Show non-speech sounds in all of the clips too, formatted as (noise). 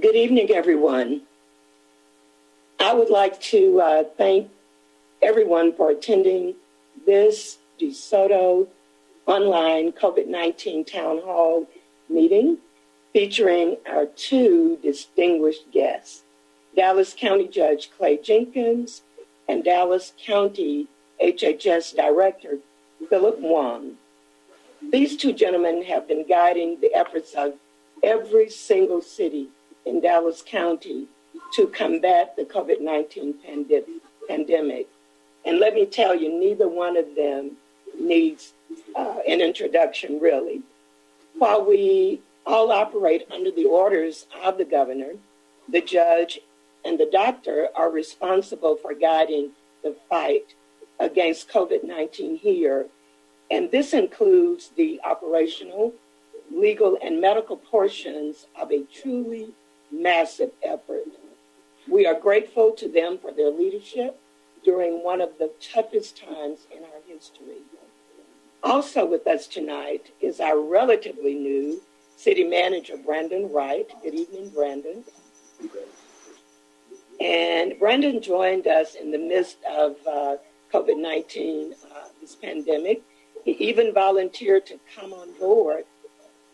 Good evening, everyone. I would like to uh, thank everyone for attending this DeSoto online COVID 19 town hall meeting featuring our two distinguished guests Dallas County Judge Clay Jenkins and Dallas County HHS Director Philip Huang. These two gentlemen have been guiding the efforts of every single city in Dallas County to combat the COVID 19 pandemic. And let me tell you, neither one of them needs uh, an introduction, really. While we all operate under the orders of the governor, the judge, and the doctor are responsible for guiding the fight against COVID 19 here. And this includes the operational, legal, and medical portions of a truly massive effort. We are grateful to them for their leadership during one of the toughest times in our history. Also with us tonight is our relatively new city manager, Brandon Wright. Good evening, Brandon. And Brandon joined us in the midst of uh, COVID 19, uh, this pandemic. He even volunteered to come on board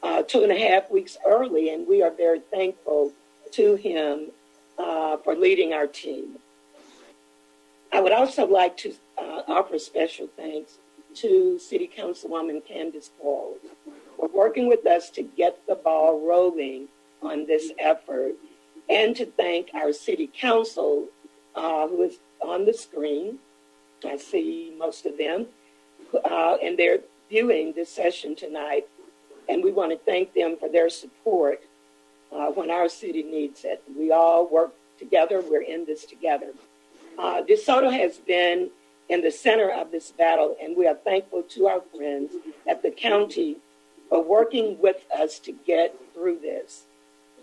uh, two and a half weeks early, and we are very thankful to him uh, for leading our team. I would also like to uh, offer special thanks to City Councilwoman Candace Paul for working with us to get the ball rolling on this effort, and to thank our City Council, uh, who is on the screen. I see most of them, uh, and they're viewing this session tonight, and we want to thank them for their support uh, when our city needs it. We all work together. We're in this together. Uh, DeSoto has been in the center of this battle, and we are thankful to our friends at the county for working with us to get through this.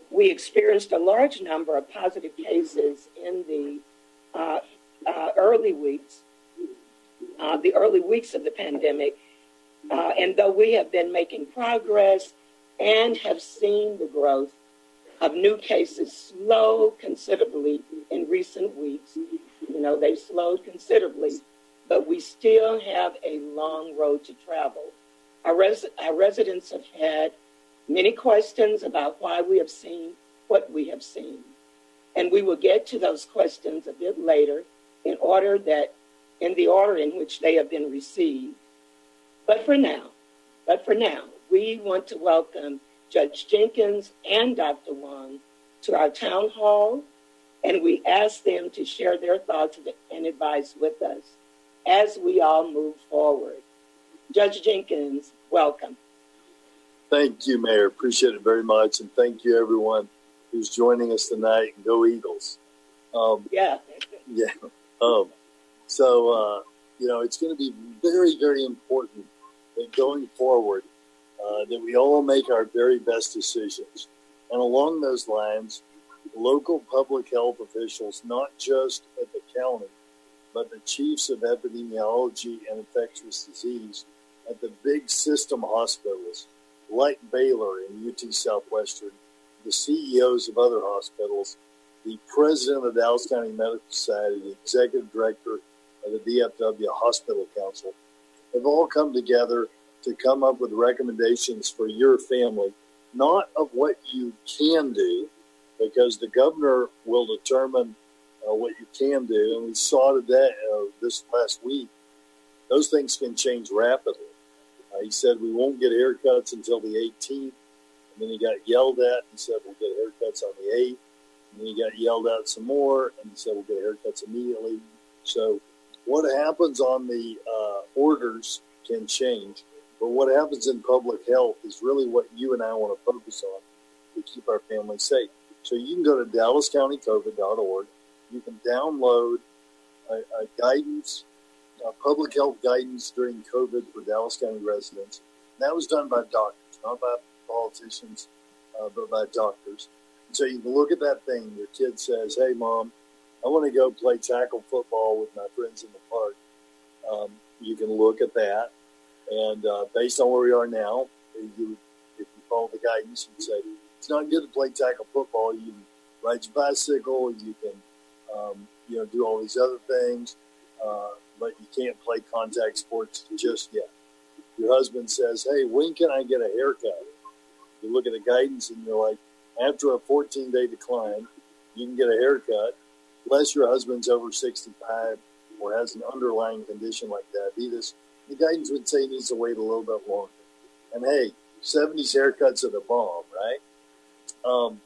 We experienced a large number of positive cases in the uh, uh, early weeks, uh, the early weeks of the pandemic. Uh, and though we have been making progress and have seen the growth of new cases slow considerably in recent weeks. You know, they've slowed considerably, but we still have a long road to travel. Our, res- our residents have had many questions about why we have seen what we have seen. And we will get to those questions a bit later in order that in the order in which they have been received. But for now, but for now, we want to welcome Judge Jenkins and Dr. Huang to our town hall, and we ask them to share their thoughts and advice with us as we all move forward. Judge Jenkins, welcome. Thank you, Mayor. Appreciate it very much. And thank you, everyone who's joining us tonight. Go Eagles. Um, yeah. (laughs) Yeah. Um, so, uh, you know, it's going to be very, very important that going forward, uh, that we all make our very best decisions. And along those lines, local public health officials, not just at the county, but the chiefs of epidemiology and infectious disease at the big system hospitals like Baylor and UT Southwestern, the CEOs of other hospitals, the president of the Dallas County Medical Society, the executive director of the DFW Hospital Council, have all come together to come up with recommendations for your family, not of what you can do, because the governor will determine uh, what you can do. And we saw today, uh, this last week, those things can change rapidly. Uh, he said we won't get haircuts until the 18th. And then he got yelled at and said we'll get haircuts on the 8th. And then he got yelled at some more and he said we'll get haircuts immediately. So what happens on the uh, orders can change. But what happens in public health is really what you and I want to focus on to keep our families safe. So you can go to dallascountycovid.org. You can download a, a guidance, a public health guidance during COVID for Dallas County residents. And that was done by doctors, not by politicians, uh, but by doctors. And so you can look at that thing. Your kid says, "Hey, mom, I want to go play tackle football with my friends in the park." Um, you can look at that and uh, based on where we are now, you, if you follow the guidance, you'd say it's not good to play tackle football. You can ride your bicycle, you can, um, you know, do all these other things, uh, but you can't play contact sports just yet. Your husband says, "Hey, when can I get a haircut?" You look at the guidance and you're like, after a 14 day decline, you can get a haircut, unless your husband's over 65 or has an underlying condition like diabetes. The guidance would say he needs to wait a little bit longer. And hey, 70s haircuts are the bomb, right? Um,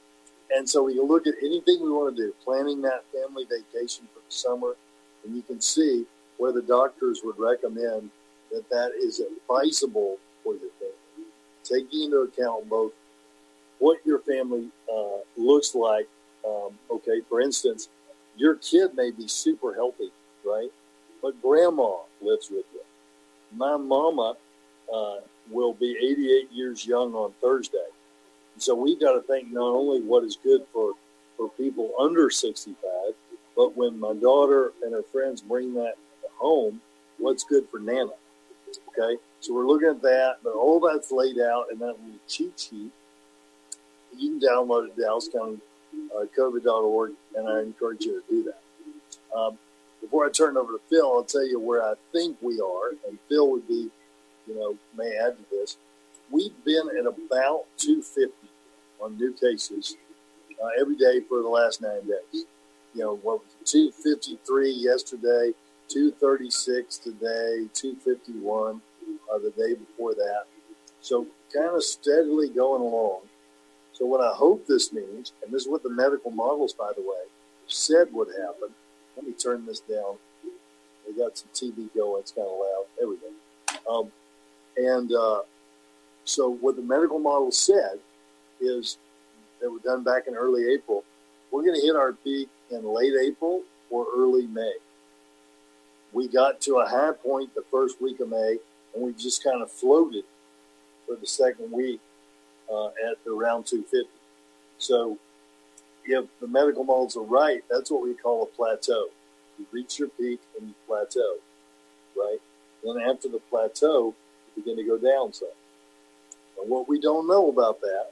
and so we can look at anything we want to do, planning that family vacation for the summer, and you can see where the doctors would recommend that that is advisable for your family, taking into account both what your family uh, looks like. Um, okay, for instance, your kid may be super healthy, right? But grandma lives with. My mama uh, will be 88 years young on Thursday. And so we've got to think not only what is good for, for people under 65, but when my daughter and her friends bring that home, what's good for Nana? Okay, so we're looking at that, but all that's laid out in that little cheat sheet. You can download it at DallasCountyCovid.org, uh, and I encourage you to do that. Um, before I turn over to Phil, I'll tell you where I think we are, and Phil would be you know, may add to this. We've been at about 250 on new cases uh, every day for the last nine days. You know, what was it, 253 yesterday, 236 today, 251 uh, the day before that. So kind of steadily going along. So what I hope this means, and this is what the medical models, by the way, said would happen. Let me turn this down. We got some TV going. It's kind of loud. There we go. Um, and uh, so what the medical model said is that were done back in early April. We're going to hit our peak in late April or early May. We got to a high point the first week of May, and we just kind of floated for the second week uh, at around 250. So if the medical models are right, that's what we call a plateau. You reach your peak and you plateau, right? Then after the plateau, you begin to go down some. And what we don't know about that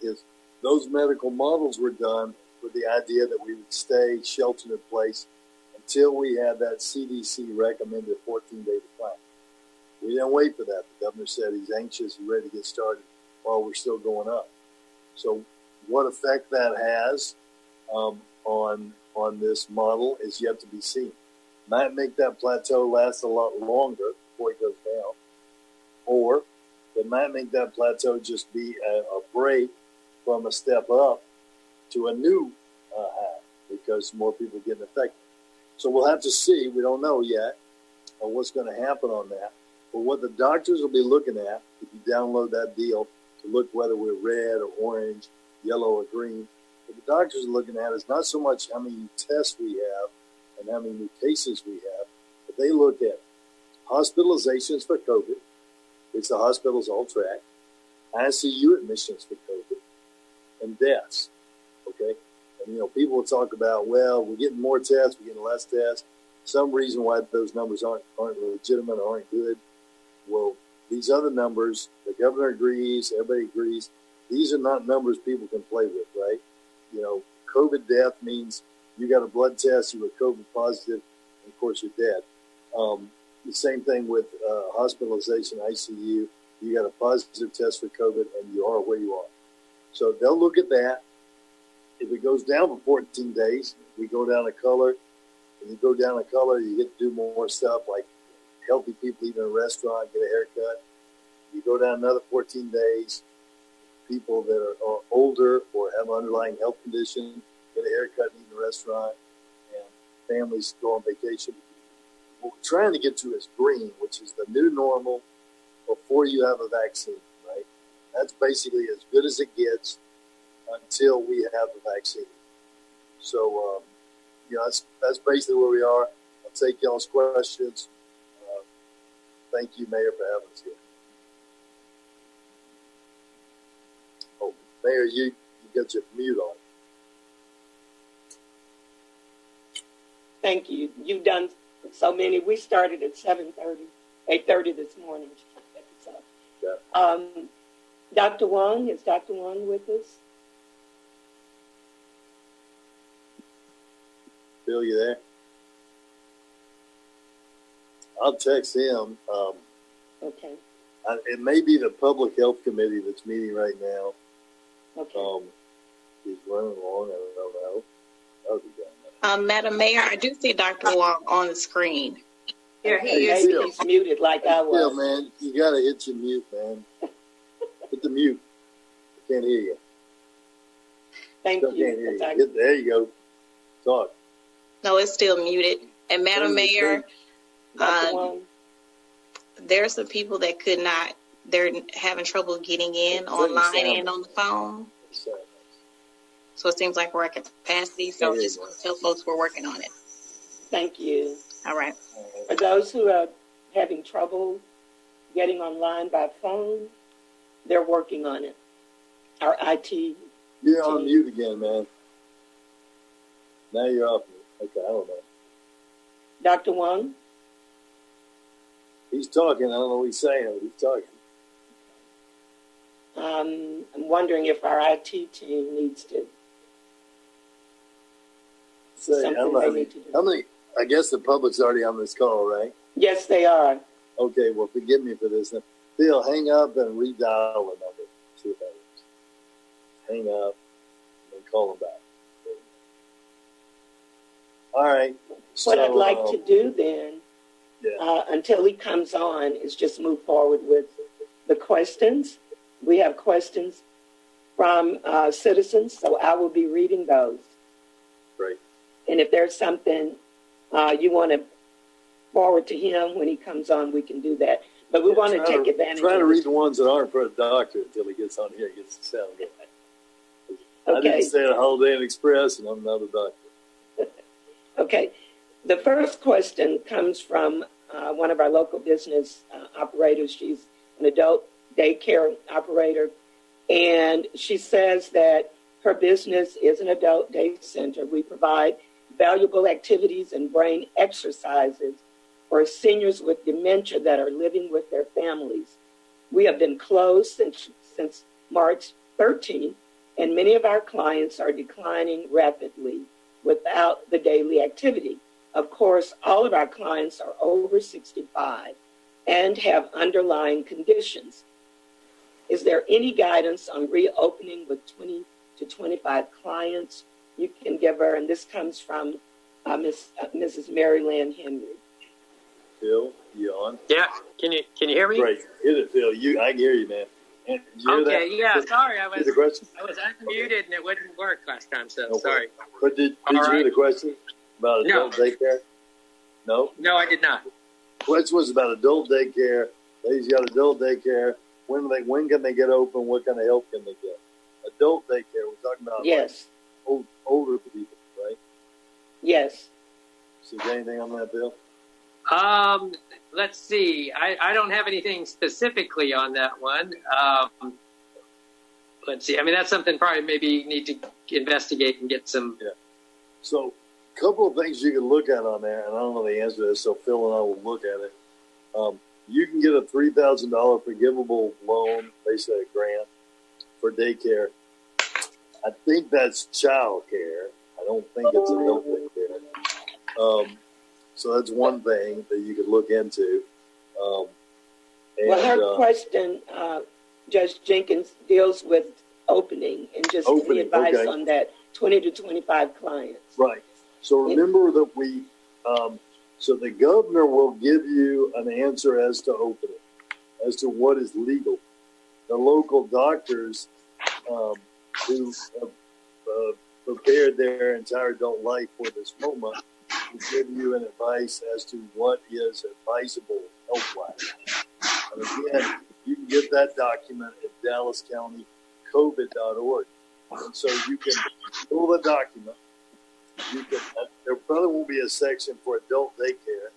is those medical models were done with the idea that we would stay sheltered in place until we had that CDC recommended 14 day decline. We didn't wait for that. The governor said he's anxious and ready to get started while we're still going up. So, what effect that has um, on on this model is yet to be seen. Might make that plateau last a lot longer before it goes down or it might make that plateau just be a, a break from a step up to a new uh, high because more people are getting affected. So we'll have to see. We don't know yet uh, what's going to happen on that. But what the doctors will be looking at, if you download that deal to look whether we're red or orange, yellow or green, what the doctors are looking at is not so much how many tests we have and how many new cases we have, but they look at hospitalizations for COVID, which the hospitals all track, ICU admissions for COVID, and deaths. Okay? And, you know, people will talk about, well, we're getting more tests, we're getting less tests. Some reason why those numbers aren't, aren't legitimate or aren't good. Well, these other numbers, the governor agrees, everybody agrees, these are not numbers people can play with, right? You know, COVID death means you got a blood test, you were COVID positive, and of course you're dead. Um, the same thing with uh, hospitalization, ICU. You got a positive test for COVID, and you are where you are. So they'll look at that. If it goes down for 14 days, we go down a color. When you go down a color, you get to do more stuff like healthy people eat in a restaurant, get a haircut. You go down another 14 days, people that are, are older or have underlying health condition, get a haircut, in a restaurant, and families go on vacation what we're trying to get to is green, which is the new normal before you have a vaccine, right? That's basically as good as it gets until we have the vaccine. So, um, you know, that's, that's basically where we are. I'll take y'all's questions. Uh, thank you, Mayor, for having us here. Mayor, you, you got your mute on. Thank you. You've done so many. We started at 7.30, 8.30 this morning. So, yeah. um, Dr. Huang, is Dr. Huang with us? Phil, you there? I'll text him. Um, Okay, I, it may be the public health committee that's meeting right now. Okay. Um, he's running along. I don't know. That would be good. Um, Madam Mayor, I do see Dr. Huang on the screen. Here he Maybe is. Phil. he's muted like I Yeah, was. man, you gotta hit your mute, man. (laughs) hit the mute. I can't hear you. Thank Still can't hear you. you. Hit- there you go. Talk. No, it's still muted. And Madam Mayor, Dr. uh, Huang? there are some people that could not, they're having trouble getting in online and on the phone. So, So it seems like we're at capacity. So Yeah. just want to tell folks we're working on it. Thank you. All right. For those who are having trouble getting online by phone, they're working on it. Our IT, You're on mute again, man. Now you're off. Okay, I don't know. Dr. Huang, He's talking. I don't know what he's saying, but he's talking. Um, I'm wondering if our IT team needs to. Say, I Something they How many, need to do. how many? I guess the public's already on this call, right? Yes, they are. Okay, well, forgive me for this. Now, Phil, hang up and redial the number. See what that is. Hang up and call him back. All right. What I'd like um, to do then, Yeah. uh, until he comes on, is just move forward with the questions. We have questions from uh, citizens, so I will be reading those. Great. And if there's something uh, you want to forward to him when he comes on, we can do that. But we Yeah, want to take advantage Try to read the ones that aren't for a doctor until he gets on here and gets the sound good. I Okay. didn't stay at Holiday Inn Express, and I'm not a doctor. (laughs) Okay. The first question comes from uh, one of our local business uh, operators. She's an adult daycare operator. And she says that her business is an adult day center. We provide valuable activities and brain exercises for seniors with dementia that are living with their families. We have been closed since, since March 13th, and many of our clients are declining rapidly without the daily activity. Of course, all of our clients are over 65 and have underlying conditions. Is there any guidance on reopening with 20 to 25 clients? You can give her, and this comes from uh, Ms., uh, Mrs. Mary Lynn Henry. Phil, you on? Yeah, can you can you hear me? Great. Hit it, Phil. You, I can hear you, man. And did you Okay, that? yeah. Did- Sorry, I was the question? I was unmuted and it wouldn't work last time. So Okay. sorry. But did, did All you hear the question about No. adult daycare? No. No, I did not. The Question was about adult daycare. Ladies got adult daycare. When they when can they get open? What kind of help can they get? Adult daycare. We're talking about like, Yes, old, older people, right? yes. So, is there anything on that, Bill? Um, let's see. I, I don't have anything specifically on that one. Um, let's see. I mean, that's something probably maybe you need to investigate and get some. Yeah. So, a couple of things you can look at on there, and I don't know the answer to this, so Phil and I will look at it. Um, you can get a three thousand dollar forgivable loan, basically a grant for daycare. I think that's child care. I don't think it's adult daycare. Um, so that's one thing that you could look into. Um, and, Well, her uh, question, uh, Judge Jenkins, deals with opening and just Opening, advice okay. on that 20 to 25 clients. Right. So remember that we, um, so the governor will give you an answer as to opening, as to what is legal. The local doctors um, who have uh, prepared their entire adult life for this moment will give you an advice as to what is advisable health wise. And again, you can get that document at dallascountycovid.org. And so you can pull the document you can, uh, there probably won't be a section for adult daycare,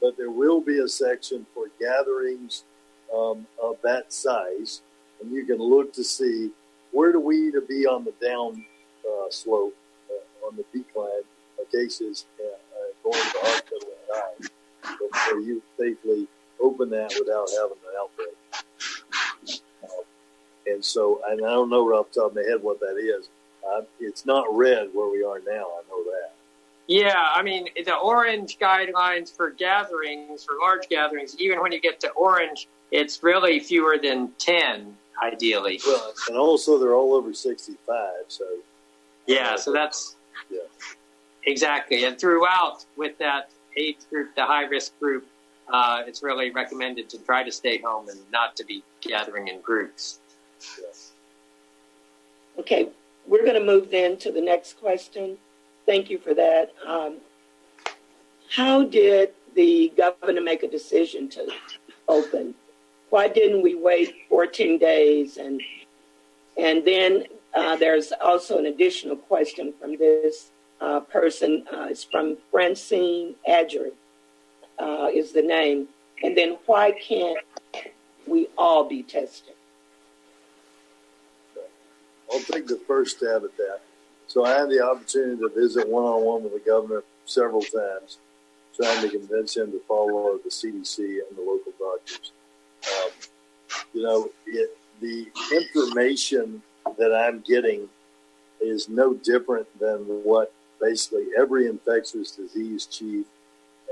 but there will be a section for gatherings um, of that size, and you can look to see where do we need to be on the down uh, slope, uh, on the decline of cases uh, uh, going to hospital and dying, you safely open that without having an outbreak. Uh, and so, and I don't know right off the top of my head what that is. Uh, it's not red where we are now. I know that. Yeah, I mean, the orange guidelines for gatherings, for large gatherings, even when you get to orange, it's really fewer than 10, ideally. Well, and also they're all over 65, so. Yeah, so that's. Yeah. Exactly. And throughout with that age group, the high risk group, uh, it's really recommended to try to stay home and not to be gathering in groups. Yes. Okay, we're going to move then to the next question. Thank you for that. Um, how did the governor make a decision to open? Why didn't we wait 14 days? And and then uh, there's also an additional question from this uh, person. Uh, it's from Francine Adger, uh, is the name. And then why can't we all be tested? I'll take the first stab at that. So I had the opportunity to visit one on one with the governor several times, trying to convince him to follow the CDC and the local doctors. Um, you know, it, the information that I'm getting is no different than what basically every infectious disease chief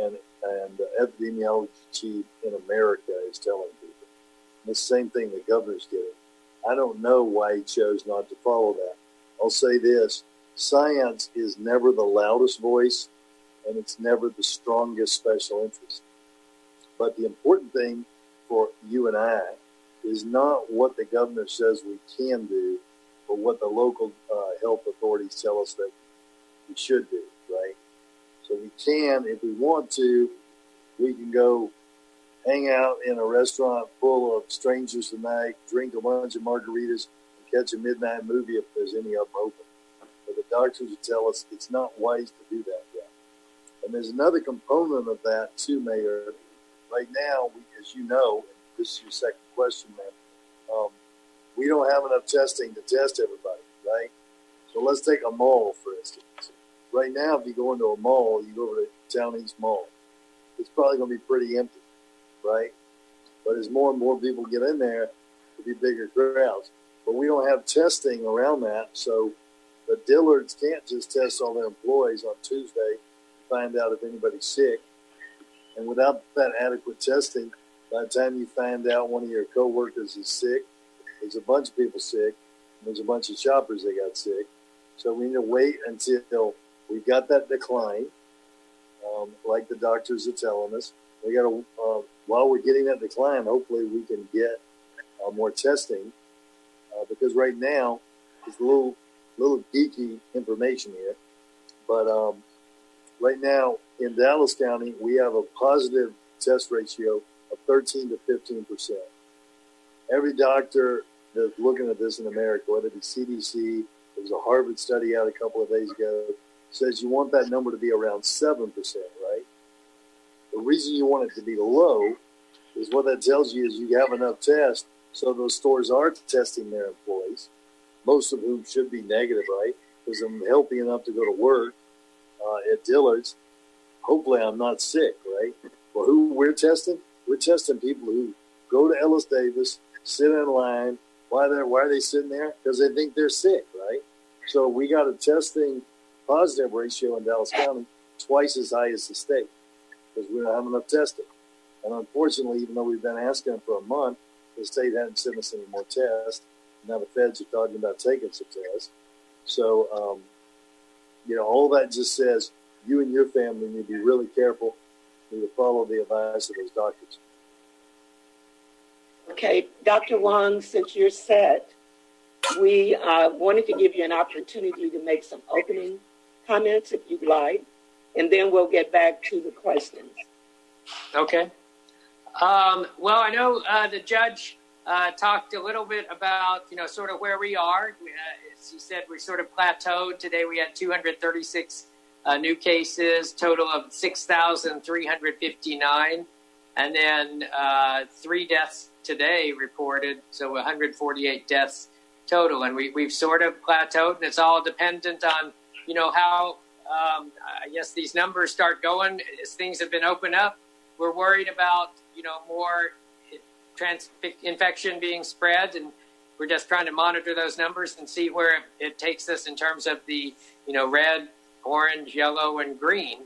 and and epidemiology chief in America is telling people. And the same thing the governor's getting. I don't know why he chose not to follow that. I'll say this science is never the loudest voice and it's never the strongest special interest. But the important thing for you and I is not what the governor says we can do, but what the local uh, health authorities tell us that we should do, right? So we can, if we want to, we can go hang out in a restaurant full of strangers tonight, drink a bunch of margaritas, and catch a midnight movie if there's any of them open. But the doctors would tell us it's not wise to do that yet. And there's another component of that too, Mayor. Right now, we, as you know, this is your second question, man. Um, we don't have enough testing to test everybody, right? So let's take a mall, for instance. Right now, if you go into a mall, you go over to Town East Mall, it's probably going to be pretty empty right? But as more and more people get in there, there'll be bigger crowds. But we don't have testing around that, so the Dillards can't just test all their employees on Tuesday to find out if anybody's sick. And without that adequate testing, by the time you find out one of your coworkers is sick, there's a bunch of people sick, there's a bunch of shoppers that got sick. So we need to wait until we've got that decline, um, like the doctors are telling us. We got to uh, while we're getting that decline, hopefully we can get uh, more testing uh, because right now it's a little little geeky information here, but um, right now in Dallas County we have a positive test ratio of 13 to 15 percent. Every doctor that's looking at this in America, whether it be CDC, there was a Harvard study out a couple of days ago, says you want that number to be around seven percent? The reason you want it to be low is what that tells you is you have enough tests, so those stores are testing their employees, most of whom should be negative, right? Because I'm healthy enough to go to work uh, at Dillard's. Hopefully, I'm not sick, right? Well, who we're testing? We're testing people who go to Ellis Davis, sit in line. Why they why are they sitting there? Because they think they're sick, right? So we got a testing positive ratio in Dallas County twice as high as the state because we don't have enough testing. And unfortunately, even though we've been asking for a month, the state hadn't sent us any more tests. Now the feds are talking about taking some tests. So, um, you know, all that just says you and your family need to be really careful. You need to follow the advice of those doctors. Okay, Dr. Huang, since you're set, we uh, wanted to give you an opportunity to make some opening comments if you'd like, and then we'll get back to the questions. Okay. Um, well, I know uh, the judge uh, talked a little bit about, you know, sort of where we are. Uh, as he said, we sort of plateaued. Today we had 236 uh, new cases, total of 6,359, and then uh, three deaths today reported, so 148 deaths total. And we, we've sort of plateaued, and it's all dependent on, you know, how um, I guess these numbers start going as things have been opened up. We're worried about you know more trans infection being spread, and we're just trying to monitor those numbers and see where it takes us in terms of the you know red orange, yellow, and green.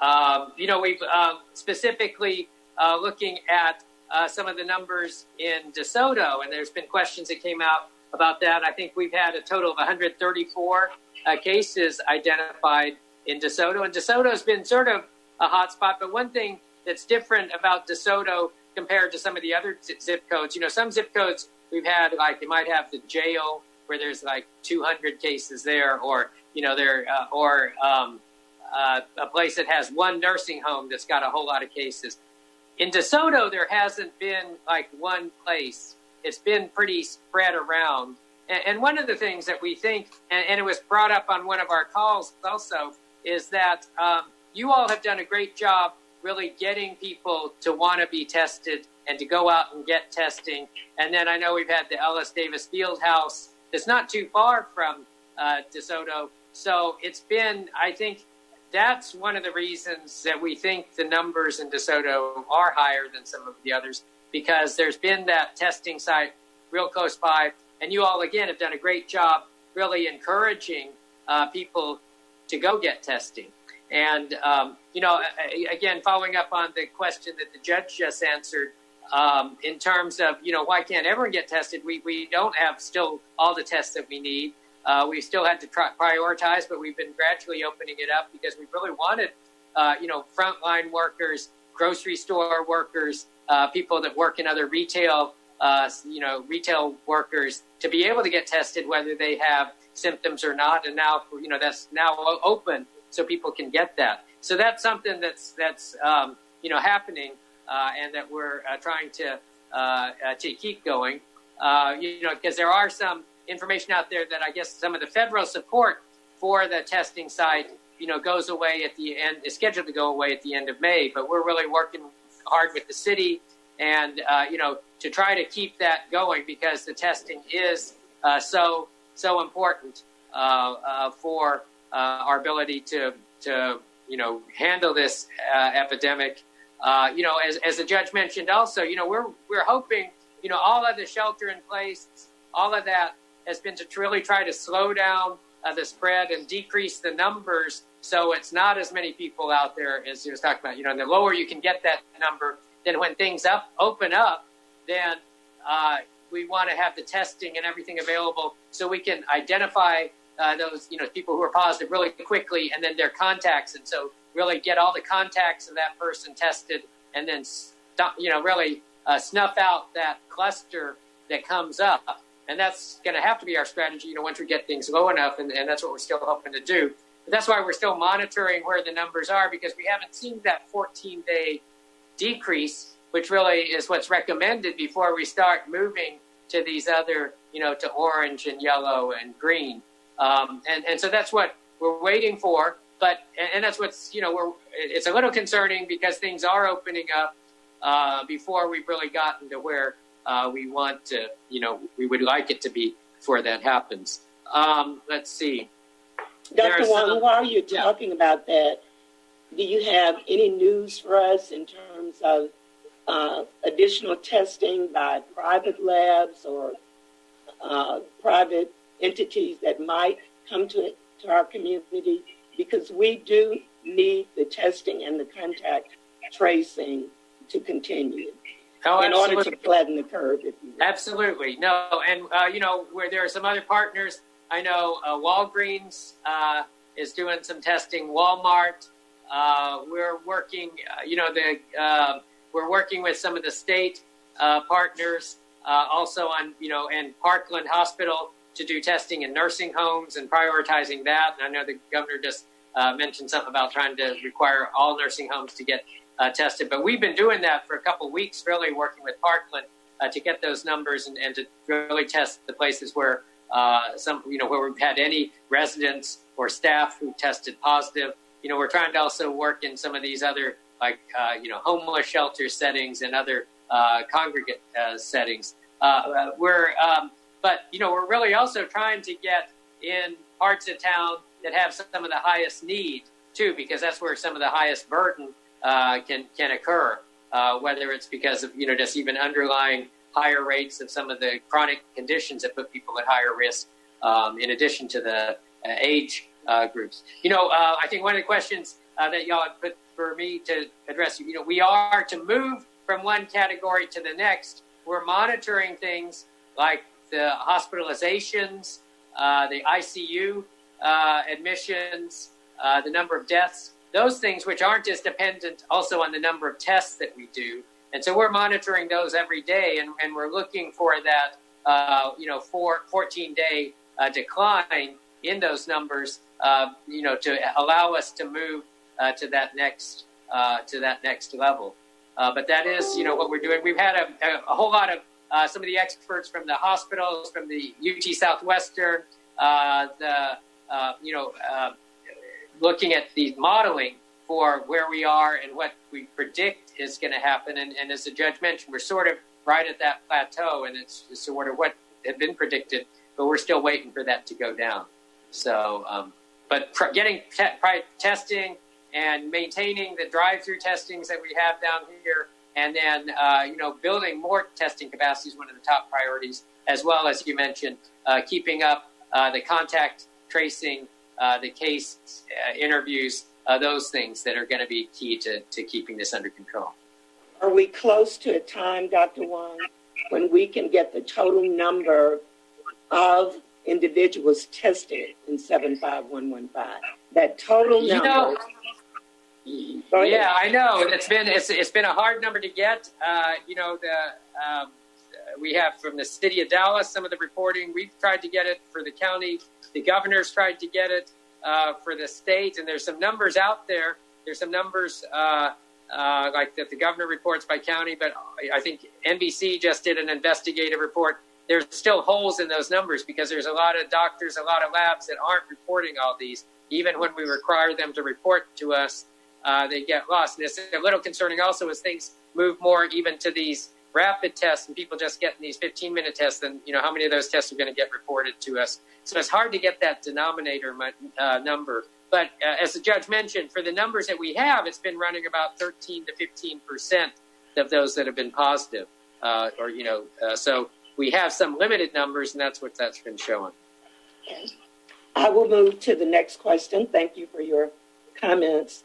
Um, you know, we've uh, specifically uh, looking at uh, some of the numbers in DeSoto, and there's been questions that came out about that. I think we've had a total of 134 uh, cases identified in DeSoto, and DeSoto has been sort of a hotspot. But one thing that's different about DeSoto compared to some of the other zip codes, you know, some zip codes we've had like they might have the jail where there's like 200 cases there, or you know, there uh, or um, uh, a place that has one nursing home that's got a whole lot of cases. In DeSoto, there hasn't been like one place. It's been pretty spread around. And, one of the things that we think, and, it was brought up on one of our calls also, is that um, you all have done a great job really getting people to want to be tested and to go out and get testing. And then I know we've had the Ellis Davis Field House that's not too far from uh, DeSoto. So it's been, I think, that's one of the reasons that we think the numbers in DeSoto are higher than some of the others because there's been that testing site real close by. And you all, again, have done a great job really encouraging uh, people to go get testing. And, um, you know, again, following up on the question that the judge just answered, um, in terms of, you know, why can't everyone get tested? We, we don't have still all the tests that we need. Uh, we still had to prioritize, but we've been gradually opening it up because we really wanted, uh, you know, frontline workers, grocery store workers, uh, people that work in other retail, uh, you know, retail workers to be able to get tested whether they have symptoms or not. And now, you know, that's now open so people can get that. So that's something that's that's um, you know happening, uh, and that we're uh, trying to to keep going. you know, because there are some information out there that I guess some of the federal support for the testing site, you know, goes away at the end, is scheduled to go away at the end of May. But we're really working hard with the city and, uh, you know, to try to keep that going because the testing is uh, so, so important uh, uh for uh, our ability to, to, you know, handle this uh, epidemic. you know, as, as the judge mentioned also, you know, we're, we're hoping, you know, all of the shelter in place, all of that has been to really try to slow down the spread and decrease the numbers so it's not as many people out there as you was talking about. You know, and the lower you can get that number, then when things up open up, then uh, we want to have the testing and everything available so we can identify uh, those you know people who are positive really quickly and then their contacts, and so really get all the contacts of that person tested, and then stop, you know really uh, snuff out that cluster that comes up and that's going to have to be our strategy, you know, once we get things low enough, and, and that's what we're still hoping to do. But that's why we're still monitoring where the numbers are because we haven't seen that 14 day decrease, which really is what's recommended before we start moving to these other, you know, to orange and yellow and green. Um, and, and so that's what we're waiting for. But, and that's what's, you know, we're, it's a little concerning because things are opening up uh, before we've really gotten to where uh, we want to, you know, we would like it to be before that happens. Um, let's see. Dr. Huang, some, while you're talking about that, do you have any news for us in terms of uh, additional testing by private labs or uh, private entities that might come to, to our community? Because we do need the testing and the contact tracing to continue. Oh, in absolutely. order to flatten the curve. Absolutely. No, and, uh, you know, where there are some other partners, I know uh, Walgreens uh, is doing some testing, Walmart. Uh, we're working, uh, you know, the uh, we're working with some of the state partners also on, you know, and Parkland Hospital to do testing in nursing homes and prioritizing that. And I know the governor just mentioned something about trying to require all nursing homes to get uh, tested. But we've been doing that for a couple weeks, really working with Parkland uh, to get those numbers and, and, to really test the places where uh, some, you know, where we've had any residents or staff who tested positive. You know, we're trying to also work in some of these other, like, uh, you know, homeless shelter settings and other uh, congregate uh, settings. we're, um, but you know, we're really also trying to get in parts of town that have some of the highest need too, because that's where some of the highest burden uh, can can occur, uh, whether it's because of you know just even underlying higher rates of some of the chronic conditions that put people at higher risk, um, in addition to the uh, age uh, groups. You know, uh, I think one of the questions uh, that y'all put for me to address, you know, we are to move from one category to the next. We're monitoring things like the hospitalizations, uh, the ICU uh, admissions, uh, the number of deaths, those things which aren't as dependent also on the number of tests that we do. And so we're monitoring those every day, and, and we're looking for that, you know, four, 14 day decline in those numbers, you know, to allow us to move uh, to that next uh, to that next level. Uh, but that is, you know, what we're doing. We've had a, a, whole lot of some of the experts from the hospitals, from the UT Southwestern, the you know, looking at the modeling for where we are and what we predict is going to happen. And, and, as the judge mentioned, we're sort of right at that plateau, and it's sort of what had been predicted, but we're still waiting for that to go down. So, um, but pr- getting te- testing and maintaining the drive-through testings that we have down here, and then uh, you know building more testing capacity is one of the top priorities, as well as you mentioned, uh, keeping up uh, the contact tracing, uh, the case uh, interviews, uh, those things that are going to be key to, to keeping this under control. Are we close to a time, Dr. Huang, when we can get the total number of individuals tested in 75115? That total number. You know, yeah, I know. It's been it's it's been a hard number to get. Uh, you know, the um, we have from the city of Dallas some of the reporting. We've tried to get it for the county. The governor's tried to get it uh, for the state, and there's some numbers out there. There's some numbers uh, uh, like that the governor reports by county, but I think NBC just did an investigative report. There's still holes in those numbers because there's a lot of doctors, a lot of labs that aren't reporting all these. Even when we require them to report to us, uh, they get lost. And it's a little concerning also as things move more even to these rapid tests and people just getting these 15 minute tests, then you know how many of those tests are going to get reported to us. So it's hard to get that denominator uh, number. But uh, as the judge mentioned, for the numbers that we have, it's been running about 13 to 15 percent of those that have been positive, uh, or you know, uh, so we have some limited numbers, and that's what that's been showing. I will move to the next question. Thank you for your comments.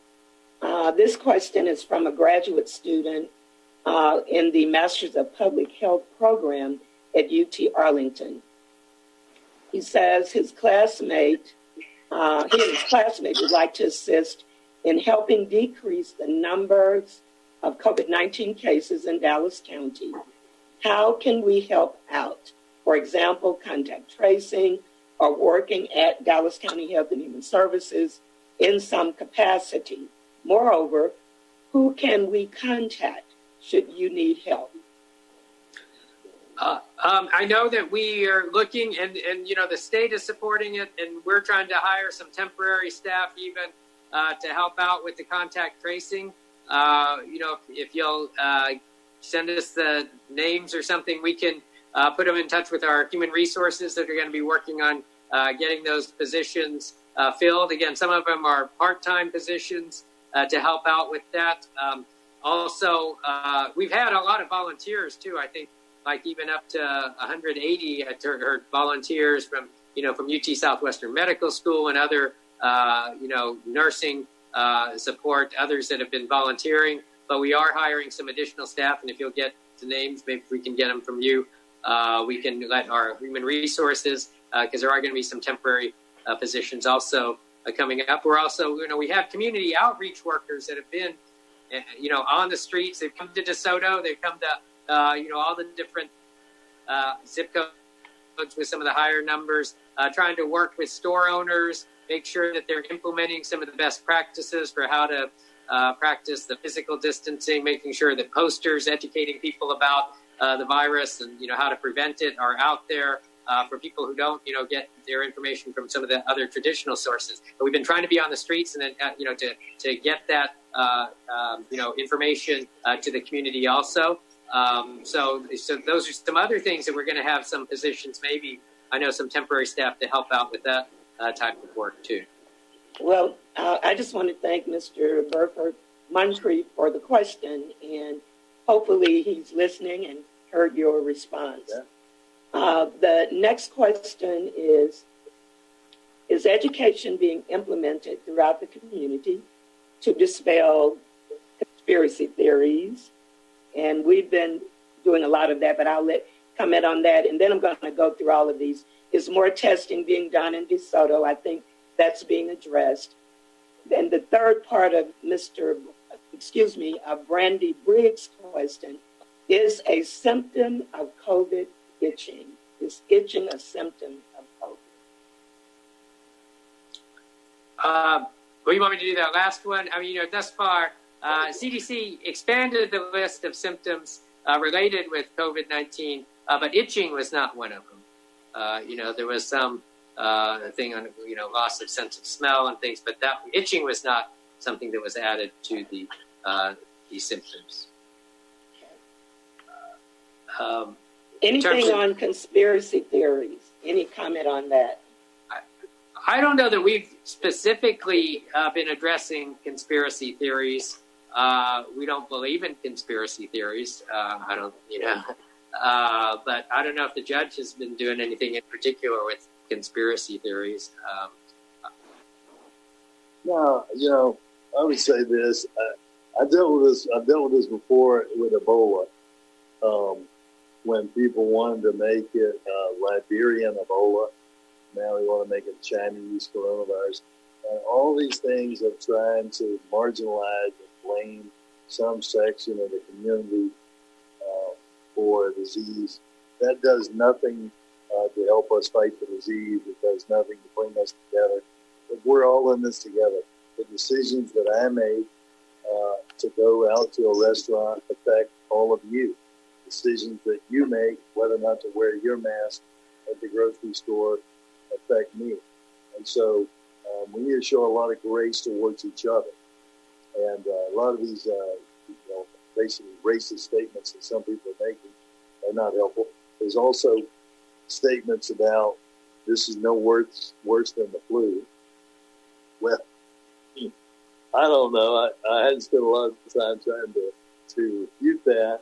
Uh, this question is from a graduate student uh, in the Masters of Public Health program at UT Arlington. He says his classmate, uh, he and his classmate would like to assist in helping decrease the numbers of COVID 19 cases in Dallas County. How can we help out? For example, contact tracing or working at Dallas County Health and Human Services in some capacity. Moreover, who can we contact should you need help? Uh, um, I know that we are looking, and, and you know the state is supporting it, and we're trying to hire some temporary staff even uh, to help out with the contact tracing. Uh, you know, if, if you'll uh, send us the names or something, we can uh, put them in touch with our human resources that are going to be working on uh, getting those positions filled. Again, some of them are part-time positions to help out with that. Um, also, uh, we've had a lot of volunteers too. I think like even up to 180 or volunteers from you know from UT Southwestern Medical School and other uh, you know nursing uh, support. Others that have been volunteering, but we are hiring some additional staff. And if you'll get the names, maybe we can get them from you. Uh, we can let our human resources because uh, there are going to be some temporary uh, positions also uh, coming up. We're also you know we have community outreach workers that have been Eh, you know, on the streets. They've come to DeSoto. They've come to, you know, all the different zip codes with some of the higher numbers, trying to work with store owners, make sure that they're implementing some of the best practices for how to uh, practice the physical distancing, making sure that posters educating people about uh, the virus and, you know, how to prevent it are out there. Uh, for people who don't, you know, get their information from some of the other traditional sources. But we've been trying to be on the streets and then, you know, to, to get that uh, um, you know, information uh, to the community also. Um, so, so those are some other things that we're going to have some positions, maybe I know some temporary staff to help out with that uh, type of work too. Well, uh, I just want to thank Mr. Burford Moncrief for the question, and hopefully he's listening and heard your response. Yeah. Uh, the next question is is education being implemented throughout the community to dispel conspiracy theories? And we've been doing a lot of that, but I'll let comment on that. And then I'm going to go through all of these. Is more testing being done in DeSoto? I think that's being addressed. And the third part of Mr. Excuse me, uh, Brandy Briggs' question is a symptom of COVID itching. Is itching a symptom of COVID? Uh, well, you want me to do that last one? I mean, you know, thus far, uh, CDC expanded the list of symptoms uh, related with COVID 19, uh, but itching was not one of them. Uh, you know, there was some uh, thing on, you know, loss of sense of smell and things, but that itching was not something that was added to the these symptoms. Um, Anything of, on conspiracy theories? Any comment on that? I, I don't know that we've specifically uh, been addressing conspiracy theories. Uh, we don't believe in conspiracy theories. Uh, I don't, you know, uh, but I don't know if the judge has been doing anything in particular with conspiracy theories. Um, no, you know, I would say this. I, I dealt with this. I've dealt with this before with Ebola. Um, when people wanted to make it uh, Liberian Ebola, now we want to make it Chinese coronavirus. And all these things of trying to marginalize and blame some section of the community uh, for a disease, that does nothing uh, to help us fight the disease. It does nothing to bring us together. But we're all in this together. The decisions that I made uh, to go out to a restaurant affect all of you decisions that you make, whether or not to wear your mask at the grocery store, affect me. And so um, we need to show a lot of grace towards each other. And uh, a lot of these, uh, you know, basically racist statements that some people are making are not helpful. There's also statements about this is no worse worse than the flu. Well, I don't know. I, I hadn't spent a lot of time trying to to refute that,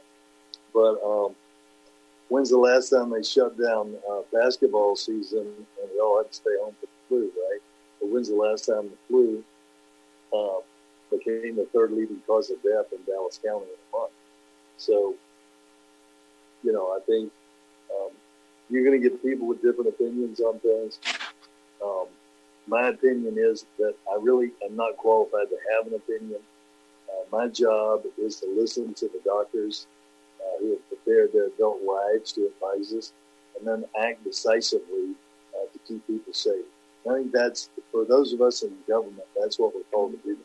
but um, when's the last time they shut down uh, basketball season and we all had to stay home for the flu, right? But when's the last time the flu uh, became the third leading cause of death in Dallas County in a month? So, you know, I think you're going to get people with different opinions on things. Um, my opinion is that I really am not qualified to have an opinion. Uh, my job is to listen to the doctors uh, who have prepared their adult lives to advise us, and then act decisively uh, to keep people safe. I think that's for those of us in government. That's what we're called to do.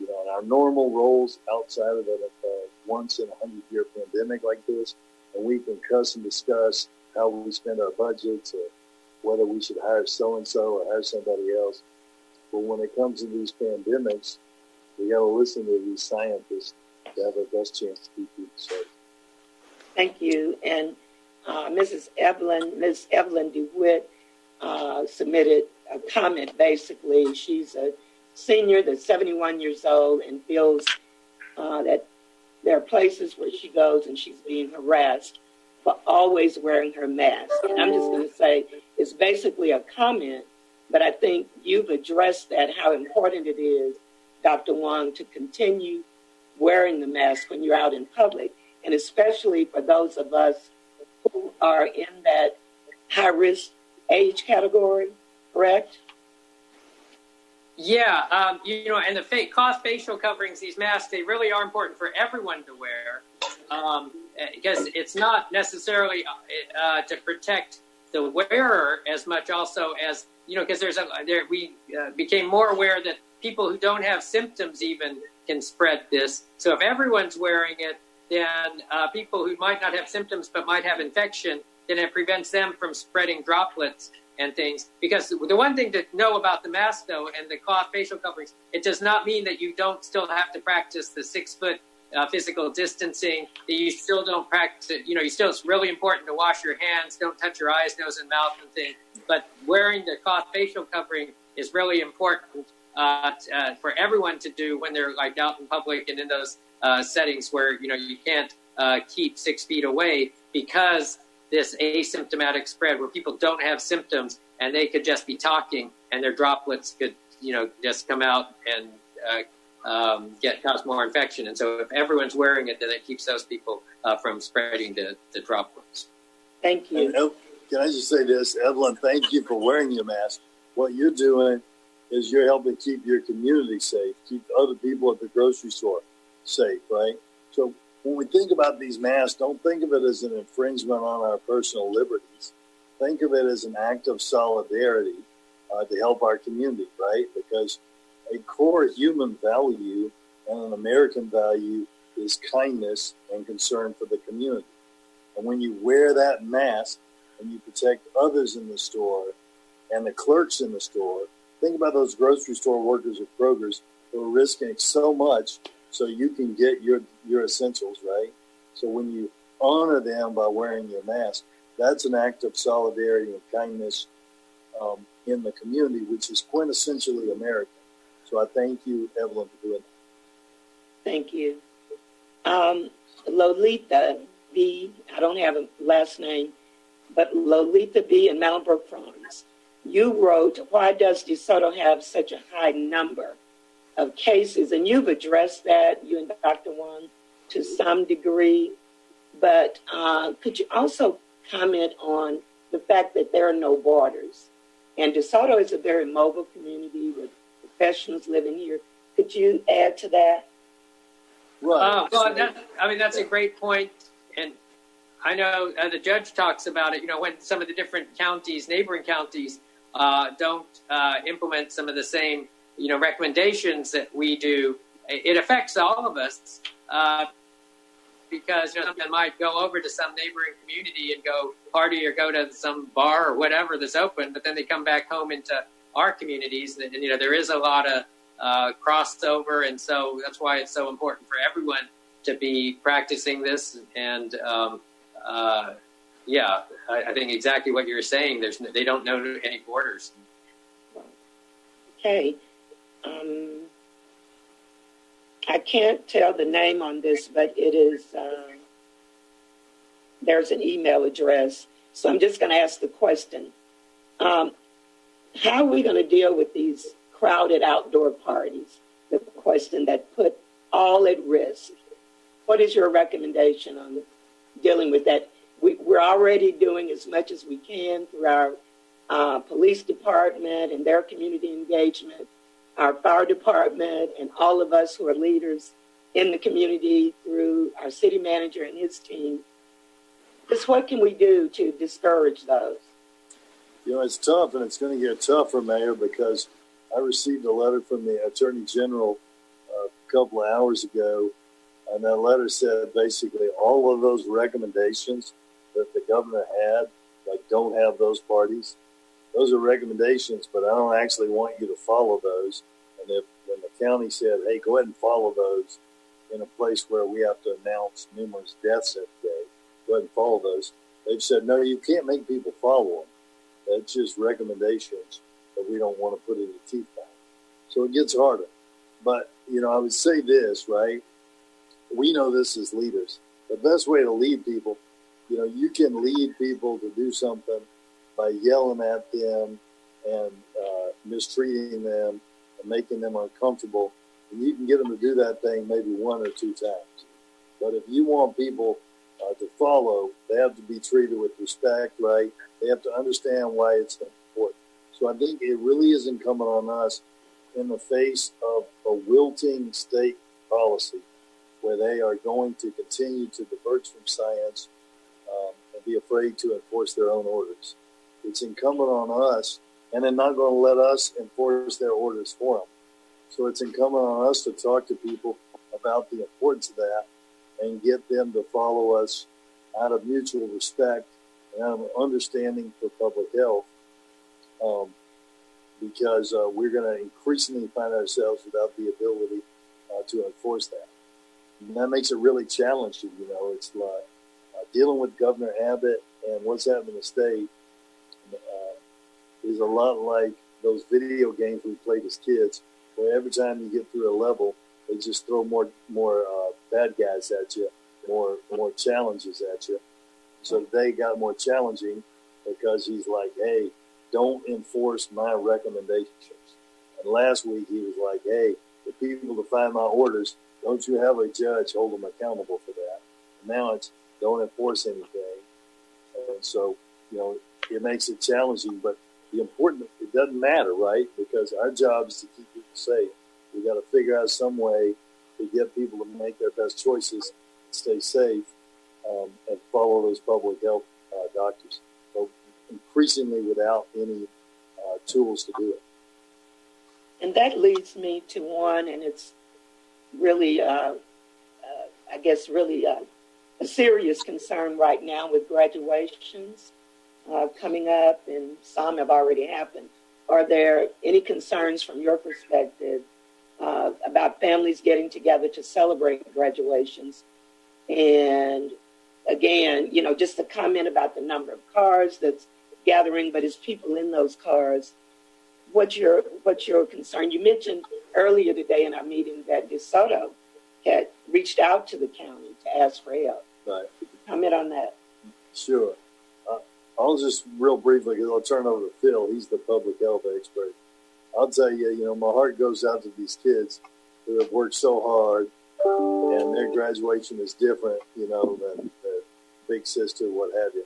You know, in our normal roles outside of a once in a hundred year pandemic like this, and we can cuss and discuss how we spend our budgets or whether we should hire so and so or hire somebody else. But when it comes to these pandemics, we got to listen to these scientists to have our best chance to keep people safe. Thank you. And uh, Mrs. Evelyn, Ms. Evelyn DeWitt uh, submitted a comment. Basically, she's a senior that's 71 years old and feels uh, that there are places where she goes and she's being harassed for always wearing her mask. And I'm just going to say it's basically a comment, but I think you've addressed that how important it is, Dr. Huang, to continue wearing the mask when you're out in public and especially for those of us who are in that high risk age category, correct? Yeah, um, you know, and the fa- cloth facial coverings, these masks, they really are important for everyone to wear um, because it's not necessarily uh, to protect the wearer as much, also as you know, because there's a there we uh, became more aware that people who don't have symptoms even can spread this. So if everyone's wearing it, then uh, people who might not have symptoms but might have infection, then it prevents them from spreading droplets and things. Because the one thing to know about the mask, though, and the cloth facial coverings, it does not mean that you don't still have to practice the six foot uh, physical distancing. You still don't practice. You know, you still it's really important to wash your hands, don't touch your eyes, nose, and mouth, and things. But wearing the cloth facial covering is really important uh, uh, for everyone to do when they're like out in public and in those uh, settings where you know you can't uh, keep six feet away because this asymptomatic spread where people don't have symptoms and they could just be talking and their droplets could, you know, just come out and uh, um, get cause more infection. And so, if everyone's wearing it, then it keeps those people uh, from spreading the, the droplets. Thank you. And, can I just say this, Evelyn? Thank you for wearing your mask. What you're doing is you're helping keep your community safe, keep other people at the grocery store safe, right? So when we think about these masks, don't think of it as an infringement on our personal liberties. Think of it as an act of solidarity uh, to help our community, right? Because a core human value and an American value is kindness and concern for the community. And when you wear that mask and you protect others in the store and the clerks in the store, think about those grocery store workers at Kroger's who are risking so much so you can get your your essentials right. So when you honor them by wearing your mask, that's an act of solidarity and kindness um, in the community, which is quintessentially American. So I thank you, Evelyn, for doing that. Thank you. Um, Lolita B, I don't have a last name, but Lolita B in Brook Farms. You wrote, Why does DeSoto have such a high number of cases, and you've addressed that, you and Dr. Huang, to some degree. But uh, could you also comment on the fact that there are no borders? And DeSoto is a very mobile community with professionals living here. Could you add to that? Right. Uh, well, that, I mean, that's a great point. And I know uh, the judge talks about it, you know, when some of the different counties, neighboring counties, uh, don't uh, implement some of the same you know recommendations that we do, it affects all of us uh, because you know someone might go over to some neighboring community and go party or go to some bar or whatever that's open, but then they come back home into our communities, and, you know there is a lot of uh, crossover, and so that's why it's so important for everyone to be practicing this. And um, uh, yeah, I, I, think exactly what you're saying. There's they don't know any borders. Okay. Um, I can't tell the name on this, but it is, uh, there's an email address. So I'm just going to ask the question. Um, how are we going to deal with these crowded outdoor parties? The question that put all at risk. What is your recommendation on dealing with that? We, are already doing as much as we can through our uh, police department and their community engagement our fire department, and all of us who are leaders in the community through our city manager and his team. Just what can we do to discourage those? You know, it's tough, and it's going to get tougher, Mayor, because I received a letter from the Attorney General uh, a couple of hours ago, and that letter said basically all of those recommendations that the governor had, like don't have those parties, those are recommendations, but I don't actually want you to follow those. And if when the county said, "Hey, go ahead and follow those," in a place where we have to announce numerous deaths every day, go ahead and follow those. They've said, "No, you can't make people follow them. That's just recommendations that we don't want to put any teeth back." So it gets harder. But you know, I would say this, right? We know this as leaders. The best way to lead people, you know, you can lead people to do something by yelling at them and uh, mistreating them and making them uncomfortable. And you can get them to do that thing maybe one or two times. But if you want people uh, to follow, they have to be treated with respect, right? They have to understand why it's important. So I think it really is incumbent on us in the face of a wilting state policy where they are going to continue to diverge from science um, and be afraid to enforce their own orders. It's incumbent on us, and they're not going to let us enforce their orders for them. So it's incumbent on us to talk to people about the importance of that and get them to follow us out of mutual respect and out of understanding for public health. Um, because uh, we're going to increasingly find ourselves without the ability uh, to enforce that. And that makes it really challenging. You know, it's like uh, dealing with Governor Abbott and what's happening in the state uh, is a lot like those video games we played as kids, where every time you get through a level, they just throw more more uh, bad guys at you, more more challenges at you. So they got more challenging because he's like, hey, don't enforce my recommendations. And last week he was like, hey, the people find my orders, don't you have a judge hold them accountable for that? And now it's don't enforce anything. And so, you know, it makes it challenging, but the important, it doesn't matter, right? Because our job is to keep people safe. We got to figure out some way to get people to make their best choices, stay safe, um, and follow those public health uh, doctors. So increasingly without any uh, tools to do it. And that leads me to one, and it's really, uh, uh I guess, really uh, a serious concern right now with graduations uh, coming up, and some have already happened. Are there any concerns from your perspective uh, about families getting together to celebrate graduations? And again, you know, just a comment about the number of cars that's gathering, but as people in those cars, what's your what's your concern? You mentioned earlier today in our meeting that DeSoto had reached out to the county to ask for help. Right. Comment on that. Sure. Uh, I'll just real briefly, I'll turn over to Phil. He's the public health expert. I'll tell you, you know, my heart goes out to these kids who have worked so hard, and their graduation is different, you know, than big sister, what have you.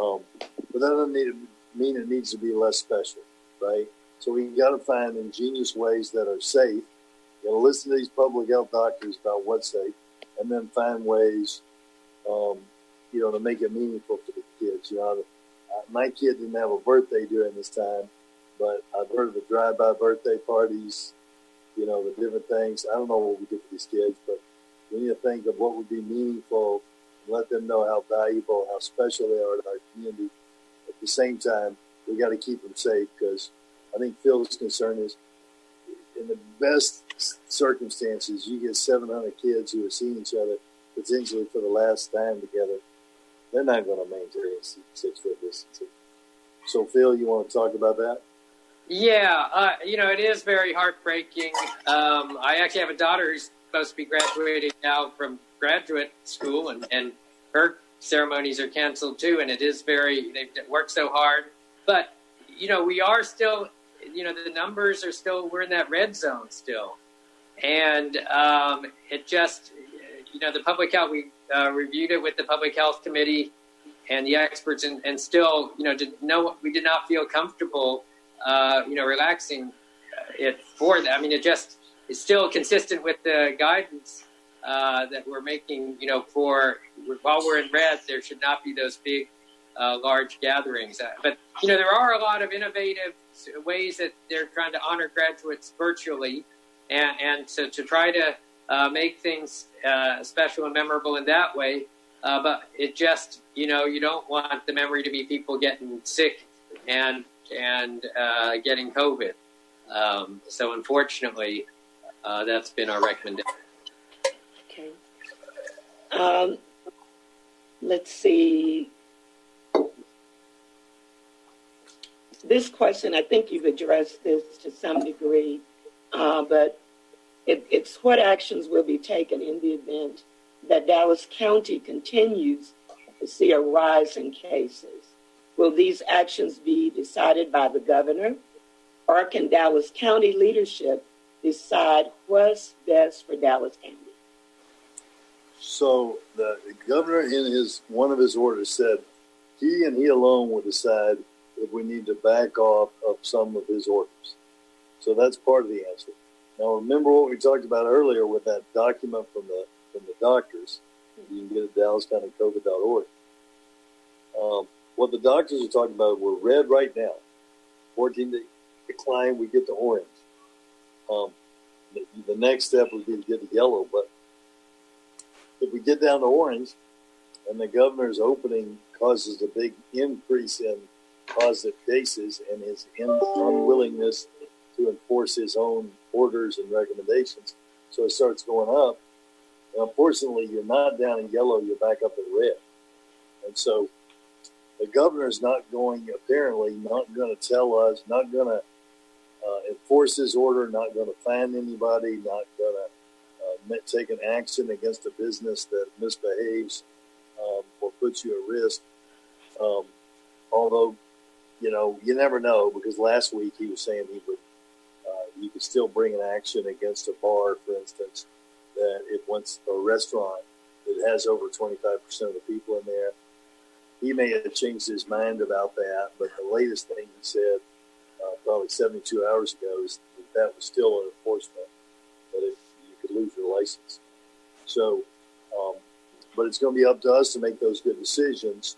Um, but that doesn't need, mean it needs to be less special, right? So we got to find ingenious ways that are safe. You got to listen to these public health doctors about what's safe, and then find ways um, you know, to make it meaningful for the kids. You know, my kid didn't have a birthday during this time, but I've heard of the drive-by birthday parties, you know, the different things. I don't know what we do for these kids, but we need to think of what would be meaningful and let them know how valuable, how special they are to our community. At the same time, we got to keep them safe because I think Phil's concern is in the best circumstances, you get 700 kids who are seeing each other potentially for the last time together, they're not going to maintain six foot distancing. So, Phil, you want to talk about that? Yeah, uh, you know, it is very heartbreaking. Um, I actually have a daughter who's supposed to be graduating now from graduate school, and, and her ceremonies are canceled too. And it is very, they've worked so hard. But, you know, we are still, you know, the numbers are still, we're in that red zone still. And um, it just, you know, the public health, we uh, reviewed it with the public health committee and the experts, and, and still, you know, did no, we did not feel comfortable, uh, you know, relaxing it for that. I mean, it just is still consistent with the guidance uh, that we're making, you know, for while we're in red, there should not be those big, uh, large gatherings. Uh, but, you know, there are a lot of innovative ways that they're trying to honor graduates virtually. And, and to try to uh, make things uh, special and memorable in that way. Uh, but it just, you know, you don't want the memory to be people getting sick and and uh, getting COVID. Um, so unfortunately, uh, that's been our recommendation. Okay. Um, let's see. This question, I think you've addressed this to some degree, uh, but it, it's what actions will be taken in the event that Dallas County continues to see a rise in cases. Will these actions be decided by the governor, or can Dallas County leadership decide what's best for Dallas County? So the governor, in his one of his orders, said he and he alone will decide if we need to back off of some of his orders. So that's part of the answer. Now, remember what we talked about earlier with that document from the from the doctors. You can get it at DallasCountyCovid.org. Um, what the doctors are talking about, we're red right now. 14 day decline, we get to orange. Um, the, the, next step would be to get to yellow, but if we get down to orange and the governor's opening causes a big increase in positive cases and his unwillingness to enforce his own orders and recommendations. So it starts going up. Unfortunately, you're not down in yellow, you're back up in red. And so the governor's not going, apparently, not going to tell us, not going to uh, enforce his order, not going to find anybody, not going to uh, take an action against a business that misbehaves um, or puts you at risk. Um, although you know, you never know because last week he was saying he would, uh, you could still bring an action against a bar, for instance, that if once a restaurant that has over 25% of the people in there, he may have changed his mind about that. But the latest thing he said, uh, probably 72 hours ago, is that that was still an enforcement, that if you could lose your license. So, um, but it's going to be up to us to make those good decisions.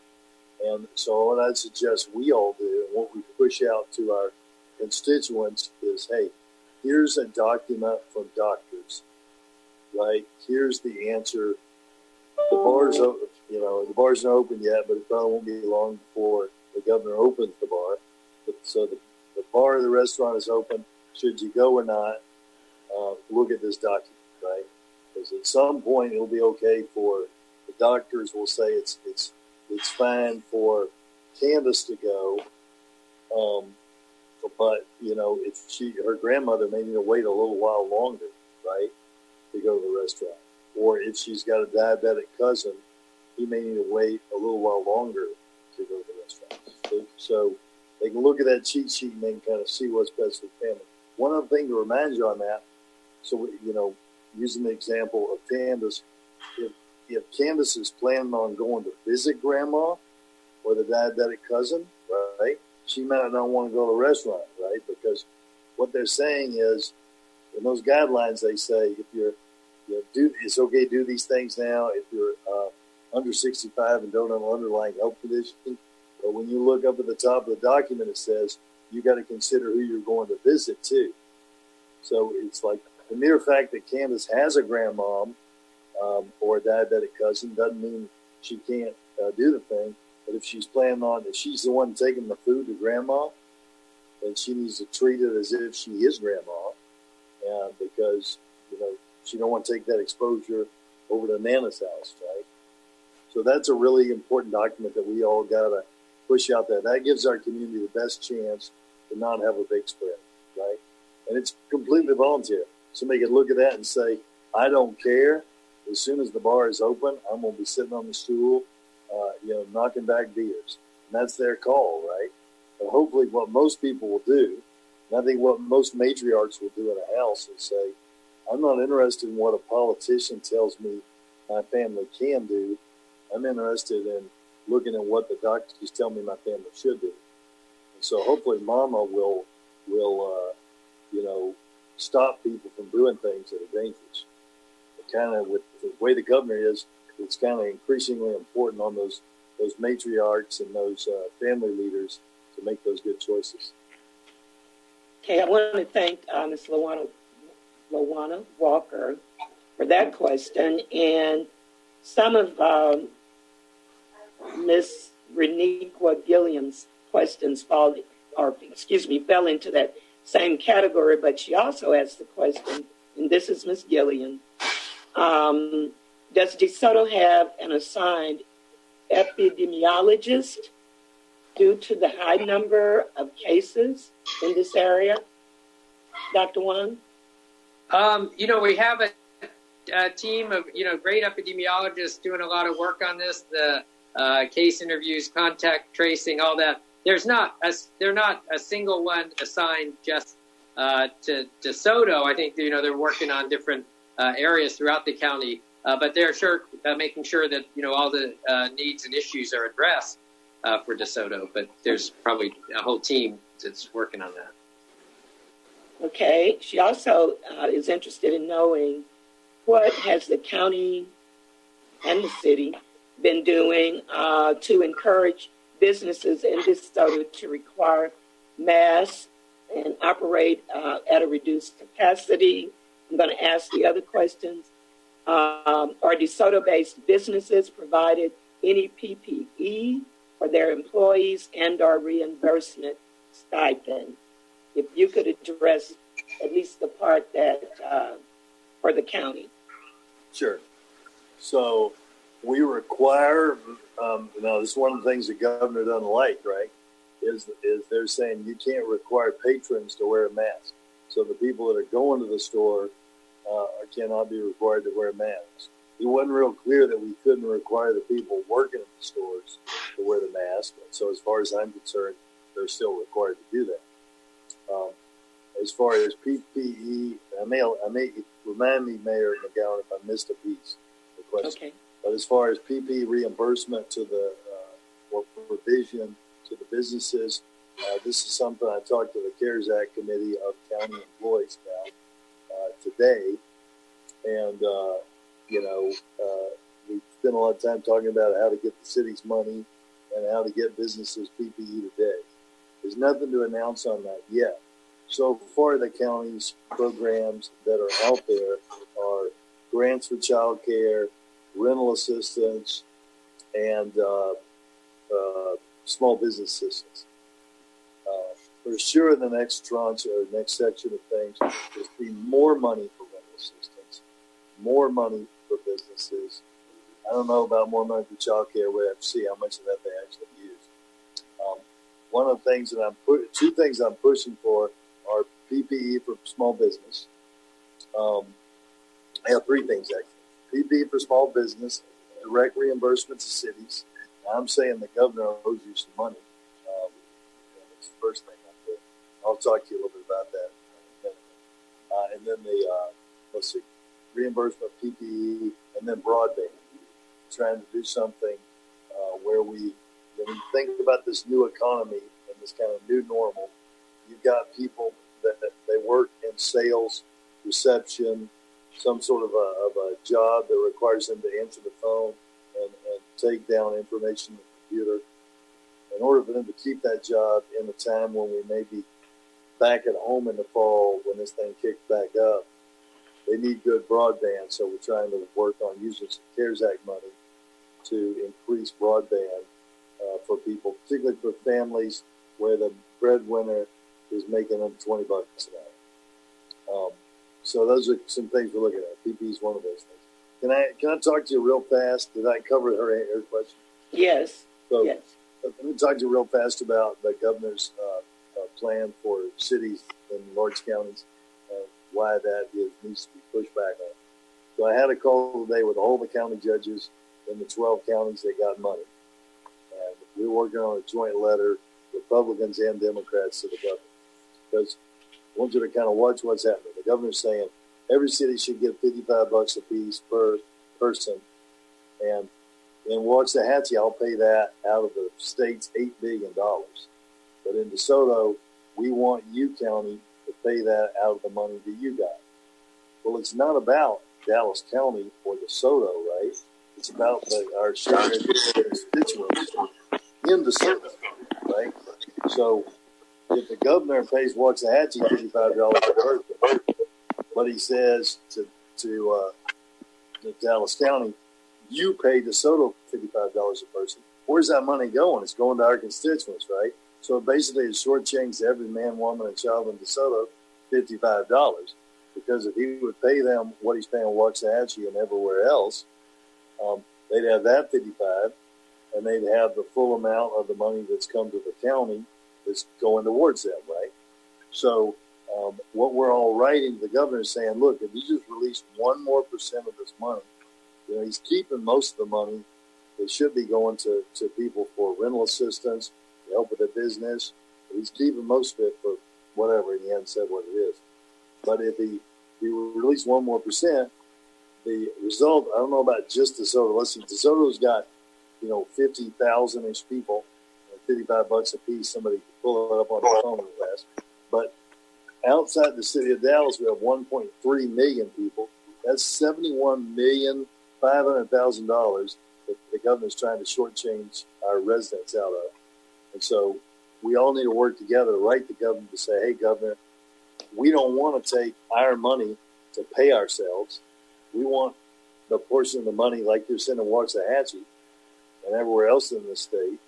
And so, what I'd suggest we all do, and what we push out to our constituents is, hey, here's a document from doctors, right? Here's the answer. The bar's open, you know, the bar's not open yet, but it probably won't be long before the governor opens the bar. So the, the bar of the restaurant is open. Should you go or not? Uh, look at this document, right? Because at some point it'll be okay for the doctors will say it's it's it's fine for Candace to go. Um, but you know, if she her grandmother may need to wait a little while longer, right, to go to the restaurant, or if she's got a diabetic cousin, he may need to wait a little while longer to go to the restaurant. So, they can look at that cheat sheet and they can kind of see what's best for the family. One other thing to remind you on that, so you know, using the example of Candace, if if Candace is planning on going to visit grandma or the diabetic cousin, right, she might not want to go to a restaurant, right? Because what they're saying is, in those guidelines, they say if you're, you know, do it's okay to do these things now if you're uh, under 65 and don't have an underlying health condition. But when you look up at the top of the document, it says you got to consider who you're going to visit too. So it's like the mere fact that Candace has a grandmom um, or a diabetic cousin doesn't mean she can't uh, do the thing. But if she's planning on, if she's the one taking the food to grandma, then she needs to treat it as if she is grandma, and because you know she don't want to take that exposure over to Nana's house, right? So that's a really important document that we all got to push out there. That gives our community the best chance to not have a big spread, right? And it's completely volunteer. Somebody can look at that and say, I don't care as soon as the bar is open, I'm going to be sitting on the stool, uh, you know, knocking back beers. And that's their call, right? But hopefully, what most people will do, and I think what most matriarchs will do in a house is say, I'm not interested in what a politician tells me my family can do. I'm interested in looking at what the doctors tell me my family should do. And so hopefully, Mama will will uh, you know stop people from doing things that are dangerous kind of with the way the governor is, it's kind of increasingly important on those those matriarchs and those uh, family leaders to make those good choices. Okay, I want to thank uh, Ms. Lawana, Lawana Walker for that question, and some of um, Ms. Reniqua Gilliam's questions fall, or excuse me, fell into that same category, but she also asked the question, and this is Miss Gilliam. Um, does DeSoto have an assigned epidemiologist due to the high number of cases in this area? Dr. Huang? Um, you know, we have a, a, team of, you know, great epidemiologists doing a lot of work on this, the uh, case interviews, contact tracing, all that. There's not a, they're not a single one assigned just uh, to DeSoto. I think, you know, they're working on different uh, areas throughout the county. Uh, but they're sure uh, making sure that you know all the needs and issues are addressed for DeSoto. But there's probably a whole team that's working on that. Okay. She also is interested in knowing what has the county and the city been doing uh, to encourage businesses in DeSoto to require masks and operate uh, at a reduced capacity I'm going to ask the other questions. Um, are DeSoto-based businesses provided any PPE for their employees and or reimbursement stipend? If you could address at least the part that uh, for the county. Sure. So we require, um, you know, this is one of the things the governor doesn't like, right? Is, is they're saying you can't require patrons to wear a mask. So the people that are going to the store uh, cannot be required to wear masks. It wasn't real clear that we couldn't require the people working in the stores to wear the mask. And so, as far as I'm concerned, they're still required to do that. Um, as far as PPE, I may, I may remind me, Mayor McCowan, if I missed a piece. The question. Okay. But as far as PP reimbursement to the uh, or provision to the businesses, uh, this is something I talked to the CARES Act committee of county employees about uh, today, and uh, you know uh, we spent a lot of time talking about how to get the city's money and how to get businesses PPE today. There's nothing to announce on that yet. So far, the county's programs that are out there are grants for child care, rental assistance, and uh, uh, small business assistance. Uh, for sure, the next tranche or next section of things, there's be more money for rental assistance, more money for businesses. I don't know about more money for child care. We have to see how much of that they actually use. Um, one of the things that I'm put, two things I'm pushing for are PPE for small business. Um, I have three things actually. PPE for small business, direct reimbursement to cities. I'm saying the governor owes you some money. Um, that's the first thing. I'll talk to you a little bit about that. Uh, and then the, uh, let's see, reimbursement of PPE and then broadband. Trying to do something uh, where we, when you think about this new economy and this kind of new normal, you've got people that, that they work in sales, reception, some sort of a job that requires them to answer the phone and, and take down information on the computer. In order for them to keep that job in the time when we may be back at home in the fall when this thing kicks back up, they need good broadband. So we're trying to work on using some CARES Act money to increase broadband uh, for people, particularly for families where the breadwinner is making them 20 bucks an hour. Um, so those are some things we're looking at. PP is one of those things. Can I can I talk to you real fast? Did I cover her her question? Yes. So yes. let me talk to you real fast about the governor's uh, uh, plan for cities in large counties and why that is, needs to be pushed back on. So I had a call today with all the county judges in the 12 counties that got money. And we're working on a joint letter, Republicans and Democrats, to the governor. Because Want you to kind of watch what's happening. The governor's saying every city should get 55 bucks a piece per person. And in Waxahachie, I'll pay that out of the state's $8 billion. But in DeSoto, we want you county to pay that out of the money that you got. Well, it's not about Dallas County or DeSoto, right? It's about the, our shared constituents in DeSoto, right? So if the governor pays Waxahachie fifty-five dollars a person, but he says to to, uh, Dallas County, you pay DeSoto fifty-five dollars a person. Where's that money going? It's going to our constituents, right? So basically, it's shortchanged every man, woman, and child in DeSoto fifty-five dollars because if he would pay them what he's paying Waxahachie and everywhere else, um, they'd have that fifty-five, and they'd have the full amount of the money that's come to the county that's going towards them, right? So um, what we're all writing, the governor is saying, look, if you just release one more percent of this money, you know, he's keeping most of the money. It should be going to, to people for rental assistance, to help with the business. He's keeping most of it for whatever, and he hasn't said what it is. But if he, he release one more percent, the result, I don't know about just DeSoto. Let's see, DeSoto's got, you know, 50,000-ish people, 55 bucks a piece. Somebody can pull it up on the phone real fast. But outside the city of Dallas, we have 1.3 million people. That's 71 million five hundred thousand dollars that the governor's trying to shortchange our residents out of. And so we all need to work together to write the governor to say, hey, governor, we don't want to take our money to pay ourselves. We want the portion of the money like you're sending Waxahachie and everywhere else in the state.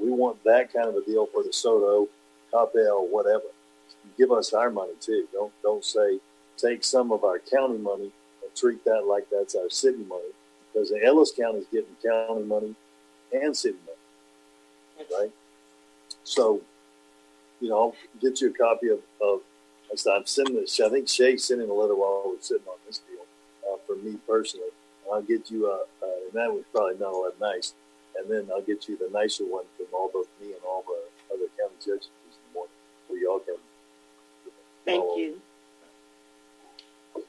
We want that kind of a deal for DeSoto, Coppell, whatever. Give us our money too. Don't don't say take some of our county money and treat that like that's our city money because the Ellis County is getting county money and city money, right? So, you know, I'll get you a copy of, of I'm sending this. I think Shay's sending a letter while we're sitting on this deal uh, for me personally. I'll get you a, uh, and that was probably not all that nice. And then I'll get you the nicer one from all both me and all the other county judges Thank you.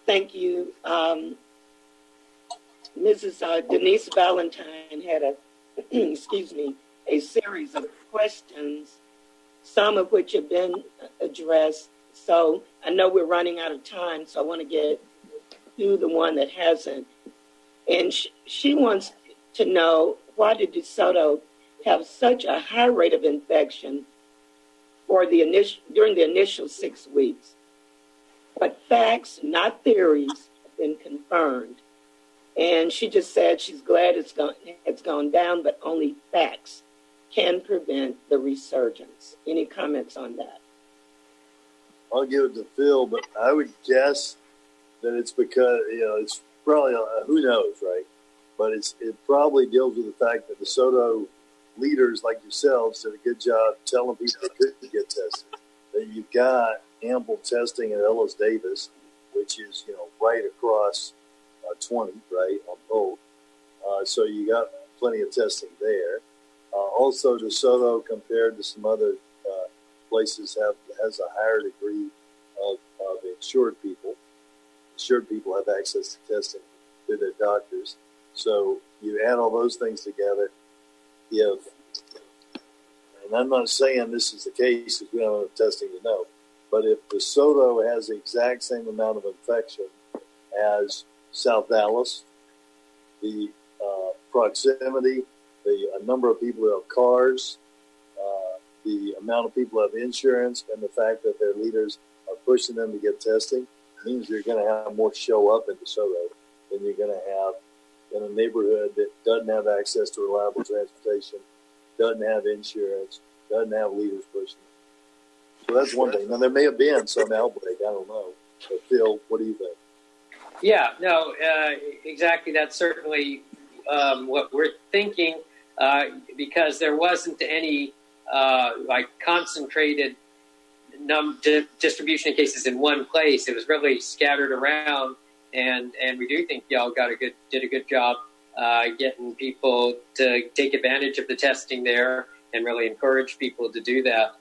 Thank you. Um, Mrs. Uh, Denise Valentine had a, (clears throat) excuse me, a series of questions, some of which have been addressed. So I know we're running out of time, so I want to get to the one that hasn't. And she, she wants to know why did DeSoto have such a high rate of infection for the initial during the initial six weeks? But facts, not theories, have been confirmed. And she just said she's glad it's gone, it's gone down, but only facts can prevent the resurgence. Any comments on that? I'll give it to Phil, but I would guess that it's because you know it's probably uh, who knows, right? But it's it probably deals with the fact that DeSoto leaders like yourselves did a good job telling people they could get tested. That you've got ample testing at Ellis Davis, which is you know right across uh, 20, right on both. Uh, so you got plenty of testing there. Uh, also, DeSoto compared to some other uh, places have has a higher degree of, of insured people. Insured people have access to testing through their doctors. So you add all those things together, have, and I'm not saying this is the case because we don't have testing to know, but if DeSoto has the exact same amount of infection as South Dallas, the uh, proximity, the number of people who have cars, uh, the amount of people who have insurance, and the fact that their leaders are pushing them to get testing means you're going to have more show up in DeSoto than you're going to have in a neighborhood that doesn't have access to reliable transportation, doesn't have insurance, doesn't have leaders pushing. So that's one thing. Now there may have been some outbreak. I don't know. But Phil, what do you think? Yeah, no, uh, exactly. That's certainly um, what we're thinking uh, because there wasn't any uh, like concentrated num- di- distribution of cases in one place. It was really scattered around, and and we do think y'all got a good did a good job uh, getting people to take advantage of the testing there and really encourage people to do that.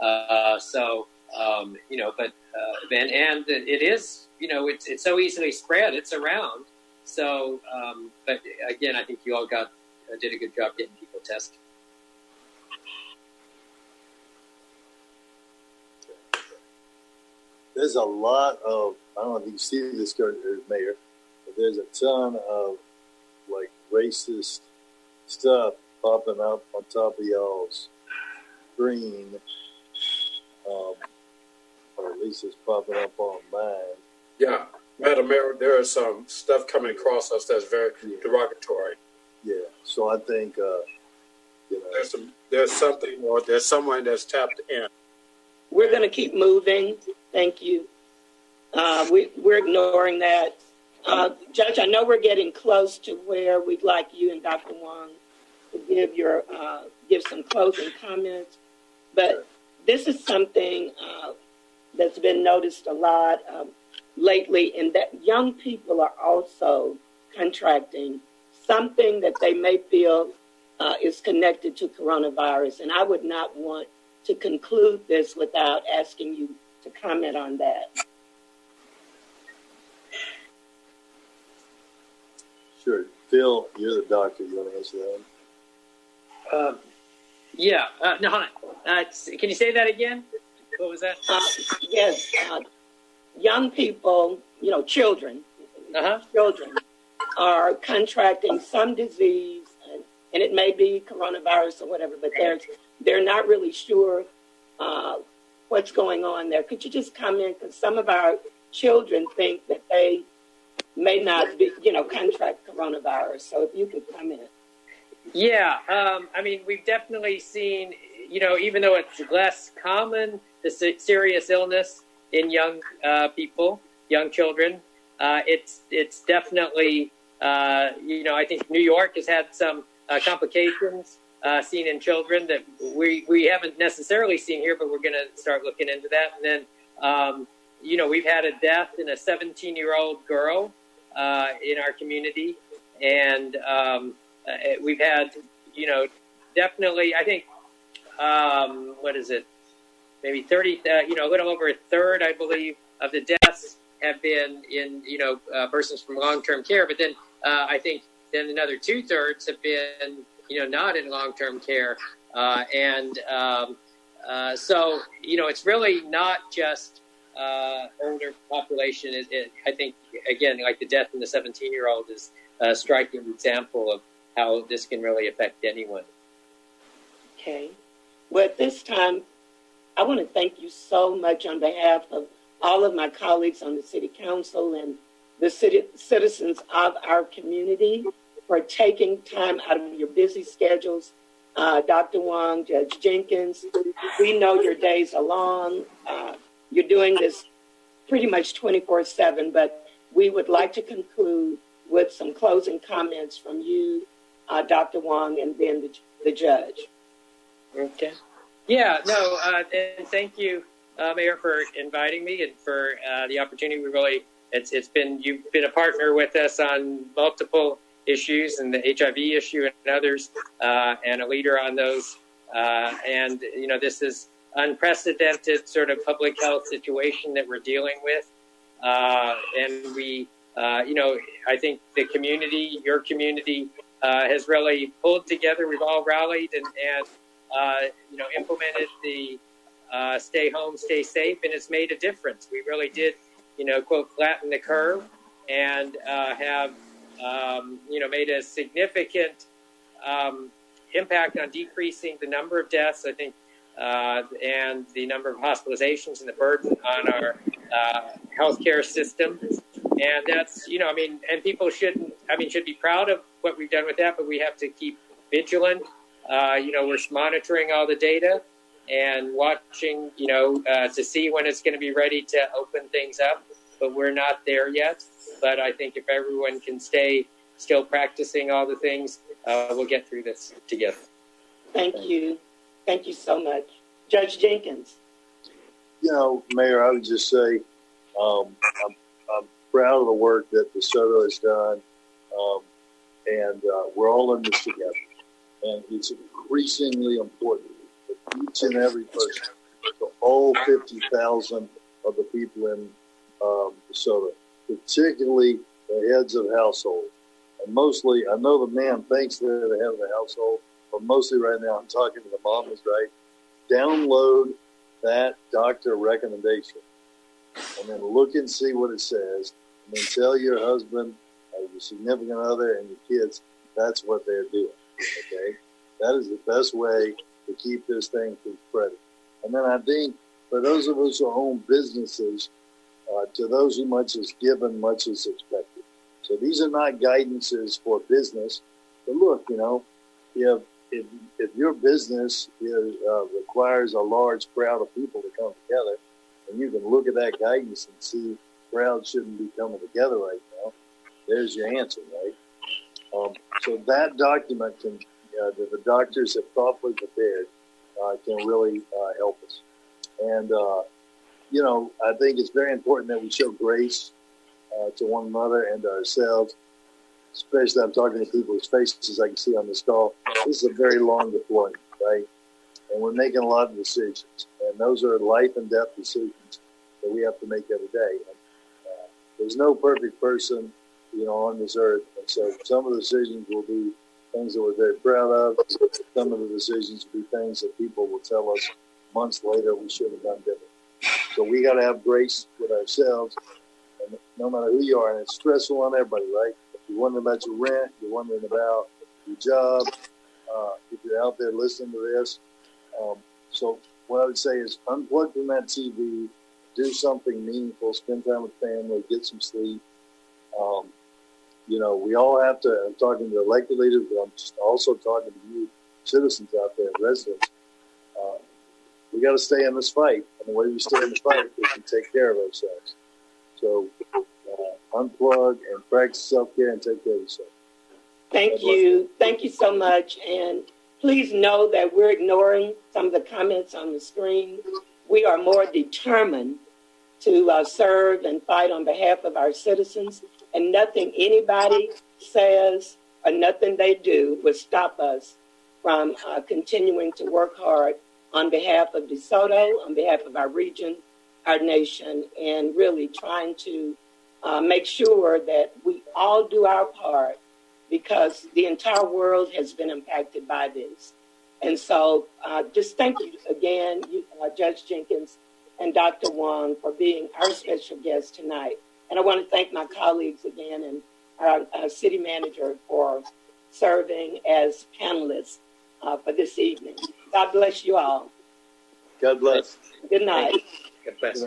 Uh, so um, you know, but uh, and and it is you know it's it's so easily spread. It's around. So, um, but again, I think you all got uh, did a good job getting people tested. There's a lot of I don't know if you see this, Mayor, but there's a ton of like racist stuff popping up on top of y'all's screen um, or at least it's popping up on mine. Yeah, Madam Mayor, there is some stuff coming across us that's very Yeah. derogatory. Yeah, so I think uh, you know, There's some, there's something, or there's someone that's tapped in. We're going to keep moving. Thank you. Uh, we, we're ignoring that. Uh, Judge, I know we're getting close to where we'd like you and Dr. Huang to give your uh, give some closing comments, but this is something uh, that's been noticed a lot um, lately, and that young people are also contracting something that they may feel uh, is connected to coronavirus, and I would not want to conclude this without asking you to comment on that. Sure. Phil, you're the doctor. You want to answer that one? Um, yeah, uh, no, hold on. Uh, can you say that again? What was that? Uh, yes, uh, young people, you know, children, Uh huh. children are contracting some disease, and, and it may be coronavirus or whatever, but they're they're not really sure uh, what's going on there. Could you just comment? Because some of our children think that they may not be, you know, contract coronavirus. So if you could comment. Yeah, um, I mean, we've definitely seen, you know, even though it's less common, the serious illness in young uh, people, young children, uh, it's it's definitely, uh, you know, I think New York has had some uh, complications uh, seen in children that we we haven't necessarily seen here, but we're going to start looking into that. And then, um, you know, we've had a death in a 17 year old girl uh, in our community, and um, uh, we've had, you know, definitely. I think um, what is it? maybe 30, uh, you know, a little over a third, I believe, of the deaths have been in, you know, uh, persons from long-term care. But then uh, I think then another two thirds have been, you know, not in long-term care. Uh, and um, so, you know, it's really not just uh, older population. It, it, I think, again, like the death in the 17-year-old is a striking example of how this can really affect anyone. Okay. Well, at this time, I want to thank you so much on behalf of all of my colleagues on the City Council and the city, citizens of our community for taking time out of your busy schedules. Uh, Dr. Huang, Judge Jenkins, we know your days are long. Uh, you're doing this pretty much 24 7, but we would like to conclude with some closing comments from you, uh, Dr. Huang, and then the, the judge. Okay. Yeah, no, uh, and thank you, uh, Mayor, for inviting me and for uh, the opportunity. We really, it's it's been you've been a partner with us on multiple issues and the HIV issue and others, uh, and a leader on those. Uh, and you know, this is unprecedented sort of public health situation that we're dealing with, uh, and we, you know, I think the community, your community, has really pulled together. We've all rallied and and uh, you know, implemented the uh, stay home, stay safe, and it's made a difference. We really did, you know, quote, flatten the curve and uh, have, um, you know, made a significant um, impact on decreasing the number of deaths, I think, uh, and the number of hospitalizations and the burden on our uh, healthcare system. And that's, you know, I mean, and people shouldn't, I mean, should be proud of what we've done with that, but we have to keep vigilant uh, you know, we're monitoring all the data and watching, you know, uh, to see when it's going to be ready to open things up. But we're not there yet. But I think if everyone can stay still practicing all the things, uh, we'll get through this together. Thank you. Thank you so much. Judge Jenkins. You know, Mayor, I would just say um, I'm, I'm, proud of the work that DeSoto has done. Um, and uh, we're all in this together and it's increasingly important that each and every person, all 50,000 of the people in um, DeSoto, particularly the heads of household, and mostly, I know the man thinks they're the head of the household, but mostly right now I'm talking to the mamas, right? Download that doctor recommendation and then look and see what it says and then tell your husband or your significant other and your kids that's what they're doing. Okay, that is the best way to keep this thing from spreading. And then I think for those of us who own businesses, uh, to those who much is given, much is expected. So these are not guidances for business. But look, you know, if if, if your business is, uh, requires a large crowd of people to come together, and you can look at that guidance and see crowds shouldn't be coming together right now, there's your answer, right? Um, so that document can, uh, that the doctors have thoughtfully prepared uh, can really uh, help us. And, uh, you know, I think it's very important that we show grace uh, to one another and to ourselves, especially I'm talking to people whose faces I can see on this call. This is a very long deployment, right? And we're making a lot of decisions. And those are life and death decisions that we have to make every day. And, uh, there's no perfect person you know, on this earth. And so some of the decisions will be things that we're very proud of. Some of the decisions will be things that people will tell us months later we should have done different. So we got to have grace with ourselves, and no matter who you are, and it's stressful on everybody, right? You're wondering about your rent, you're wondering about your job, uh, if you're out there listening to this. Um, so what I would say is unplug from that TV, do something meaningful, spend time with family, get some sleep. Um, you know, we all have to, I'm talking to elected leaders, but I'm also talking to you citizens out there, residents. Uh, we got to stay in this fight. And the way we stay in the fight is to take care of ourselves. So unplug and practice self care and take care of yourself. Thank you. Thank you so much. And please know that we're ignoring some of the comments on the screen. We are more determined to uh, serve and fight on behalf of our citizens and nothing anybody says or nothing they do will stop us from uh, continuing to work hard on behalf of DeSoto, on behalf of our region, our nation, and really trying to uh, make sure that we all do our part because the entire world has been impacted by this. And so uh, just thank you again, you, uh, Judge Jenkins and Dr. Huang, for being our special guest tonight. And I want to thank my colleagues again and our, our city manager for serving as panelists uh, for this evening. God bless you all. God bless. Good night. God bless.